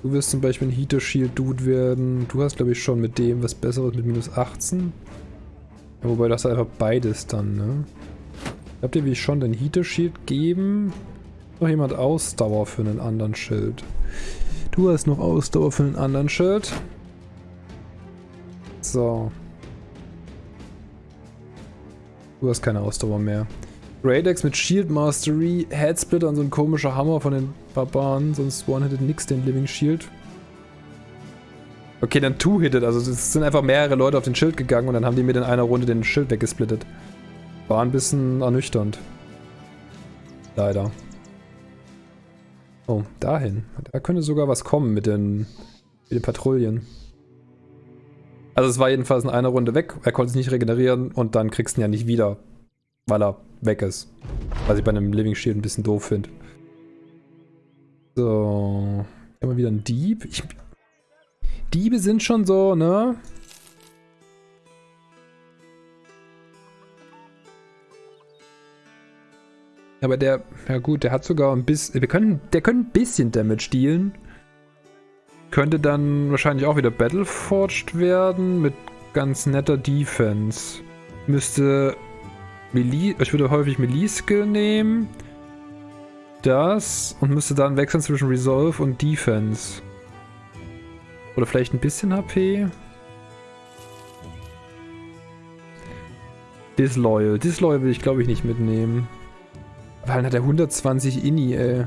Du wirst zum Beispiel ein Heater Shield Dude werden. Du hast, glaube ich, schon mit dem was Besseres mit minus 18. Ja, wobei das einfach beides dann, ne? Habt ihr wie schon den Heater Shield geben? Noch jemand Ausdauer für einen anderen Schild. Du hast noch Ausdauer für einen anderen Schild. So. Du hast keine Ausdauer mehr. Raidex mit Shield Mastery, Headsplitter und so ein komischer Hammer von den Barbaren, sonst one-hitted nix den Living Shield. Okay, dann two-hitted, also es sind einfach mehrere Leute auf den Schild gegangen und dann haben die mit in einer Runde den Schild weggesplittet. War ein bisschen ernüchternd. Leider. Oh, dahin. Da könnte sogar was kommen mit den, mit den Patrouillen. Also es war jedenfalls in einer Runde weg, er konnte es nicht regenerieren und dann kriegst du ihn ja nicht wieder, weil er weg ist. Was ich bei einem Living Shield ein bisschen doof finde. So. Wir wieder einen Dieb. Ich, Diebe sind schon so, ne? Aber der, ja gut, der hat sogar ein bisschen, wir können, der könnte ein bisschen Damage dealen. Könnte dann wahrscheinlich auch wieder Battleforged werden mit ganz netter Defense. Müsste Melee, ich würde häufig Melee-Skill nehmen. Das und müsste dann wechseln zwischen Resolve und Defense. Oder vielleicht ein bisschen HP. Disloyal. Disloyal will ich glaube ich nicht mitnehmen. Dann hat er 120 Inni, ey.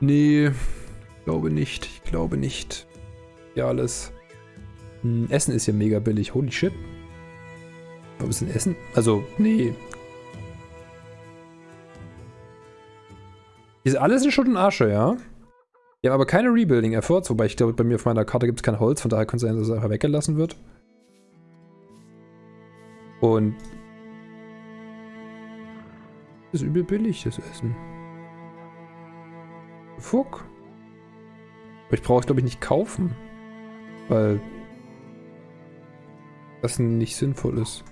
Nee, glaube nicht. Ich glaube nicht. Ja, alles. Hm, Essen ist ja mega billig. Holy shit. Ein bisschen Essen? Also, nee. Ist alles in Schutt und Asche, ja? Ja, aber keine Rebuilding-Efforts, wobei ich glaube, bei mir auf meiner Karte gibt es kein Holz, von daher könnte es sein, dass es einfach weggelassen wird. Und ist übel billig, das Essen. Fuck. Aber ich brauche es, glaube ich, nicht kaufen. Weil das nicht sinnvoll ist.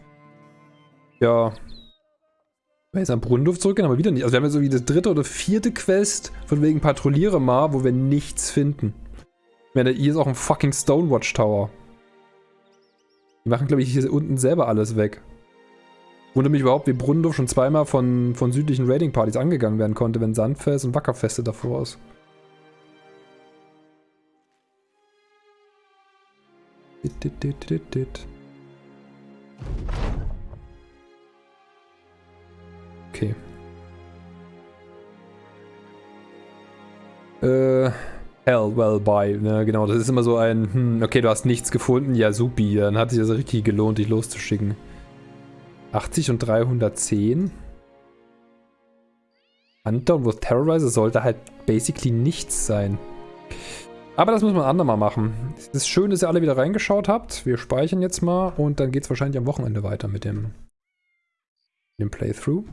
Ja. Wenn wir jetzt am Brunnenduft zurückgehen, aber wieder nicht. Also wir haben jetzt so wie das dritte oder vierte Quest von wegen Patrouilliere mal, wo wir nichts finden. Ich meine, hier ist auch ein fucking Stonewatch Tower. Die machen, glaube ich, hier unten selber alles weg. Wundert mich überhaupt, wie Brunnendorf schon zweimal von, von südlichen Raiding-Partys angegangen werden konnte, wenn Sandfest und Wackerfeste davor ist. Okay. Äh, hell, well, bye. Ne, genau, das ist immer so ein, hm, okay, du hast nichts gefunden, ja, supi. Dann hat sich das richtig gelohnt, dich loszuschicken. 80 und 310. Hunter with Terrorizer sollte halt basically nichts sein. Aber das muss man andermal machen. Es ist schön, dass ihr alle wieder reingeschaut habt. Wir speichern jetzt mal und dann geht es wahrscheinlich am Wochenende weiter mit dem, mit dem Playthrough.